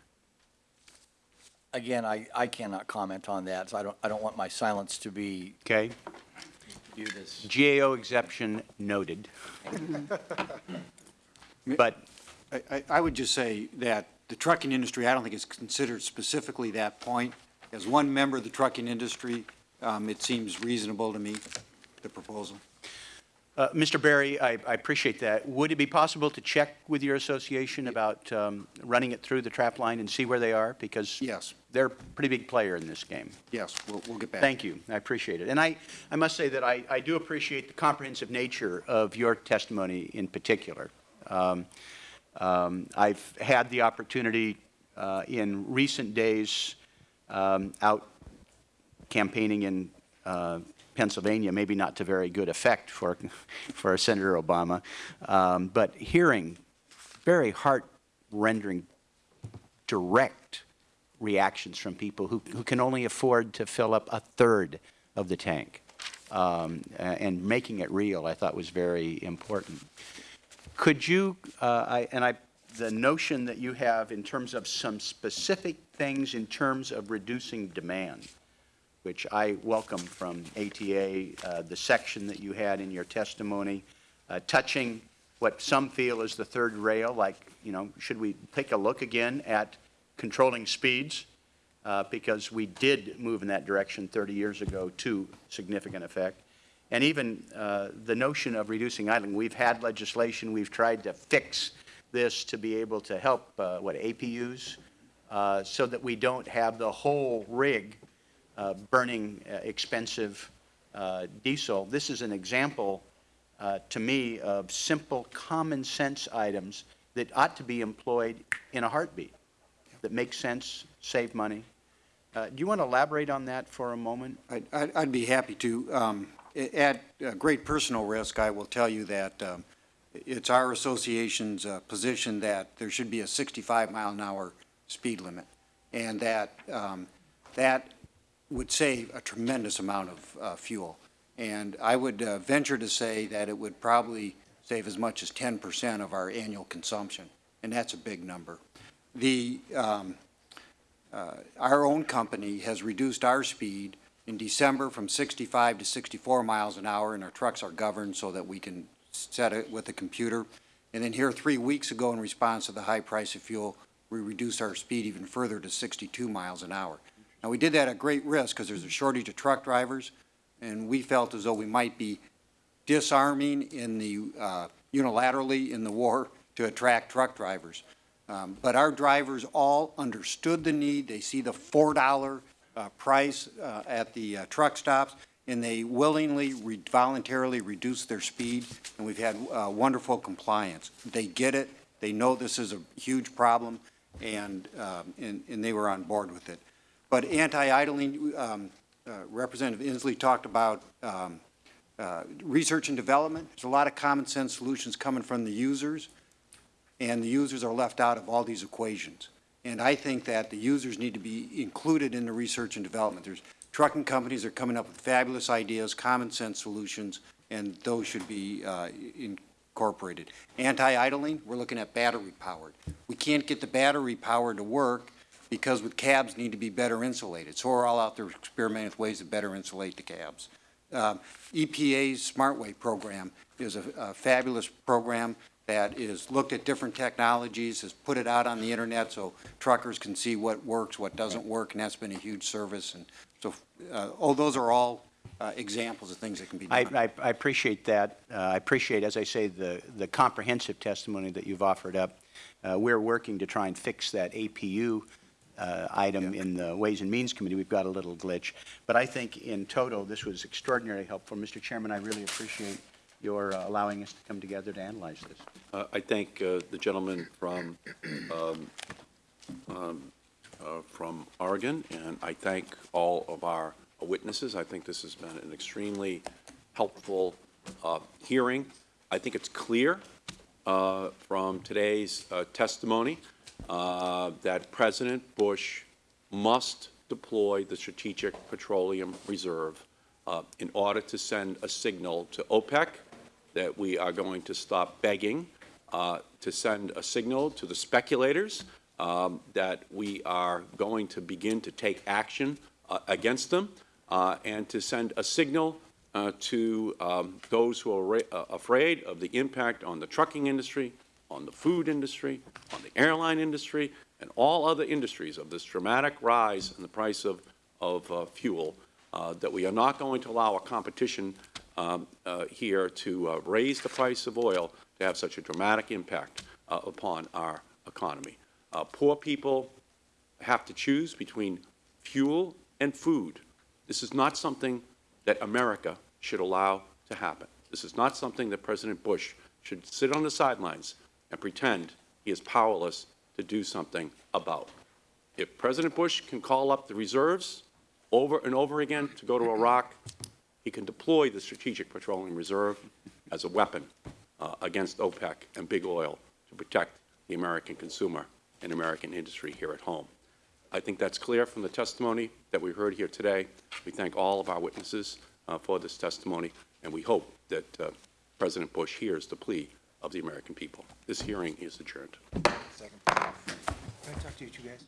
Again, I, I cannot comment on that, so I don't, I don't want my silence to be Okay? viewed as. GAO exception noted. [LAUGHS] But I, I- I would just say that the trucking industry, I don't think is considered specifically that point. As one member of the trucking industry, um, it seems reasonable to me, the proposal. Uh, Mr. Barry, I, I appreciate that. Would it be possible to check with your association about um, running it through the trap line and see where they are? Because Yes, they're a pretty big player in this game. yes, we'll, we'll get back. Thank you. I appreciate it. And I, I must say that I, I do appreciate the comprehensive nature of your testimony in particular. Um, um, I've had the opportunity uh, in recent days um, out campaigning in uh, Pennsylvania, maybe not to very good effect for, for Senator Obama, um, but hearing very heart-rendering, direct reactions from people who, who can only afford to fill up a third of the tank. Um, and making it real, I thought was very important. Could you, uh, I, and I, the notion that you have in terms of some specific things in terms of reducing demand, which I welcome from ATA, uh, the section that you had in your testimony, uh, touching what some feel is the third rail, like, you know, should we take a look again at controlling speeds? Uh, because we did move in that direction 30 years ago to significant effect. And even uh, the notion of reducing idling, we've had legislation, we've tried to fix this to be able to help, uh, what, APUs, uh, so that we don't have the whole rig uh, burning uh, expensive uh, diesel. This is an example, to me, of simple, common-sense items that ought to be employed in a heartbeat, that make sense, save money. Do you want to elaborate on that for a moment? I'd, I'd be happy to. Um, At uh, great personal risk, I will tell you that um, it's our association's uh, position that there should be a 65 mile an hour speed limit, and that, um, that would save a tremendous amount of uh, fuel. And I would uh, venture to say that it would probably save as much as 10% of our annual consumption, and that's a big number. The, um, uh, our own company has reduced our speed in December from 65 to 64 miles an hour, and our trucks are governed so that we can set it with a computer. And then here, three weeks ago, in response to the high price of fuel, we reduced our speed even further to 62 miles an hour. Now, we did that at great risk because there's a shortage of truck drivers, and we felt as though we might be disarming in the, uh, unilaterally in the war to attract truck drivers. Um, But our drivers all understood the need. They see the $4 uh, price uh, at the uh, truck stops, and they willingly, re- voluntarily reduce their speed, and we've had uh, wonderful compliance. They get it. They know this is a huge problem, and, um, and and they were on board with it. But anti-idling, um, uh, Representative Inslee talked about um, uh, research and development. There's a lot of common sense solutions coming from the users, and the users are left out of all these equations. And I think that the users need to be included in the research and development. There's trucking companies are coming up with fabulous ideas, common sense solutions, and those should be uh, incorporated. Anti-idling, we're looking at battery powered. We can't get the battery power to work because with cabs need to be better insulated. So we're all out there experimenting with ways to better insulate the cabs. Um, EPA's SmartWay program is a a fabulous program that is looked at different technologies, has put it out on the internet so truckers can see what works, what doesn't work, and that's been a huge service. And so, uh, oh, those are all uh, examples of things that can be done. I, I appreciate that. Uh, I appreciate, as I say, the, the comprehensive testimony that you've offered up. Uh, we're working to try and fix that APU uh, item in the Ways and Means Committee. We've got a little glitch. But I think in total, this was extraordinarily helpful. Mr. Chairman, I really appreciate your uh, allowing us to come together to analyze this. Uh, I thank uh, the gentleman from, um, um, uh, from Oregon, and I thank all of our witnesses. I think this has been an extremely helpful uh, hearing. I think it's clear from today's testimony that President Bush must deploy the Strategic Petroleum Reserve uh, in order to send a signal to OPEC that we are going to stop begging, uh, to send a signal to the speculators um, that we are going to begin to take action uh, against them, uh, and to send a signal uh, to um, those who are uh, afraid of the impact on the trucking industry, on the food industry, on the airline industry, and all other industries of this dramatic rise in the price of, of fuel, that we are not going to allow a competition um, uh, here to uh, raise the price of oil to have such a dramatic impact uh, upon our economy. Uh, Poor people have to choose between fuel and food. This is not something that America should allow to happen. This is not something that President Bush should sit on the sidelines and pretend he is powerless to do something about. If President Bush can call up the reserves over and over again to go to Iraq, he can deploy the Strategic Petroleum Reserve as a weapon uh, against OPEC and big oil to protect the American consumer and American industry here at home. I think that's clear from the testimony that we heard here today. We thank all of our witnesses uh, for this testimony, and we hope that uh, President Bush hears the plea of the American people. This hearing is adjourned. Second. Can I talk to you two guys?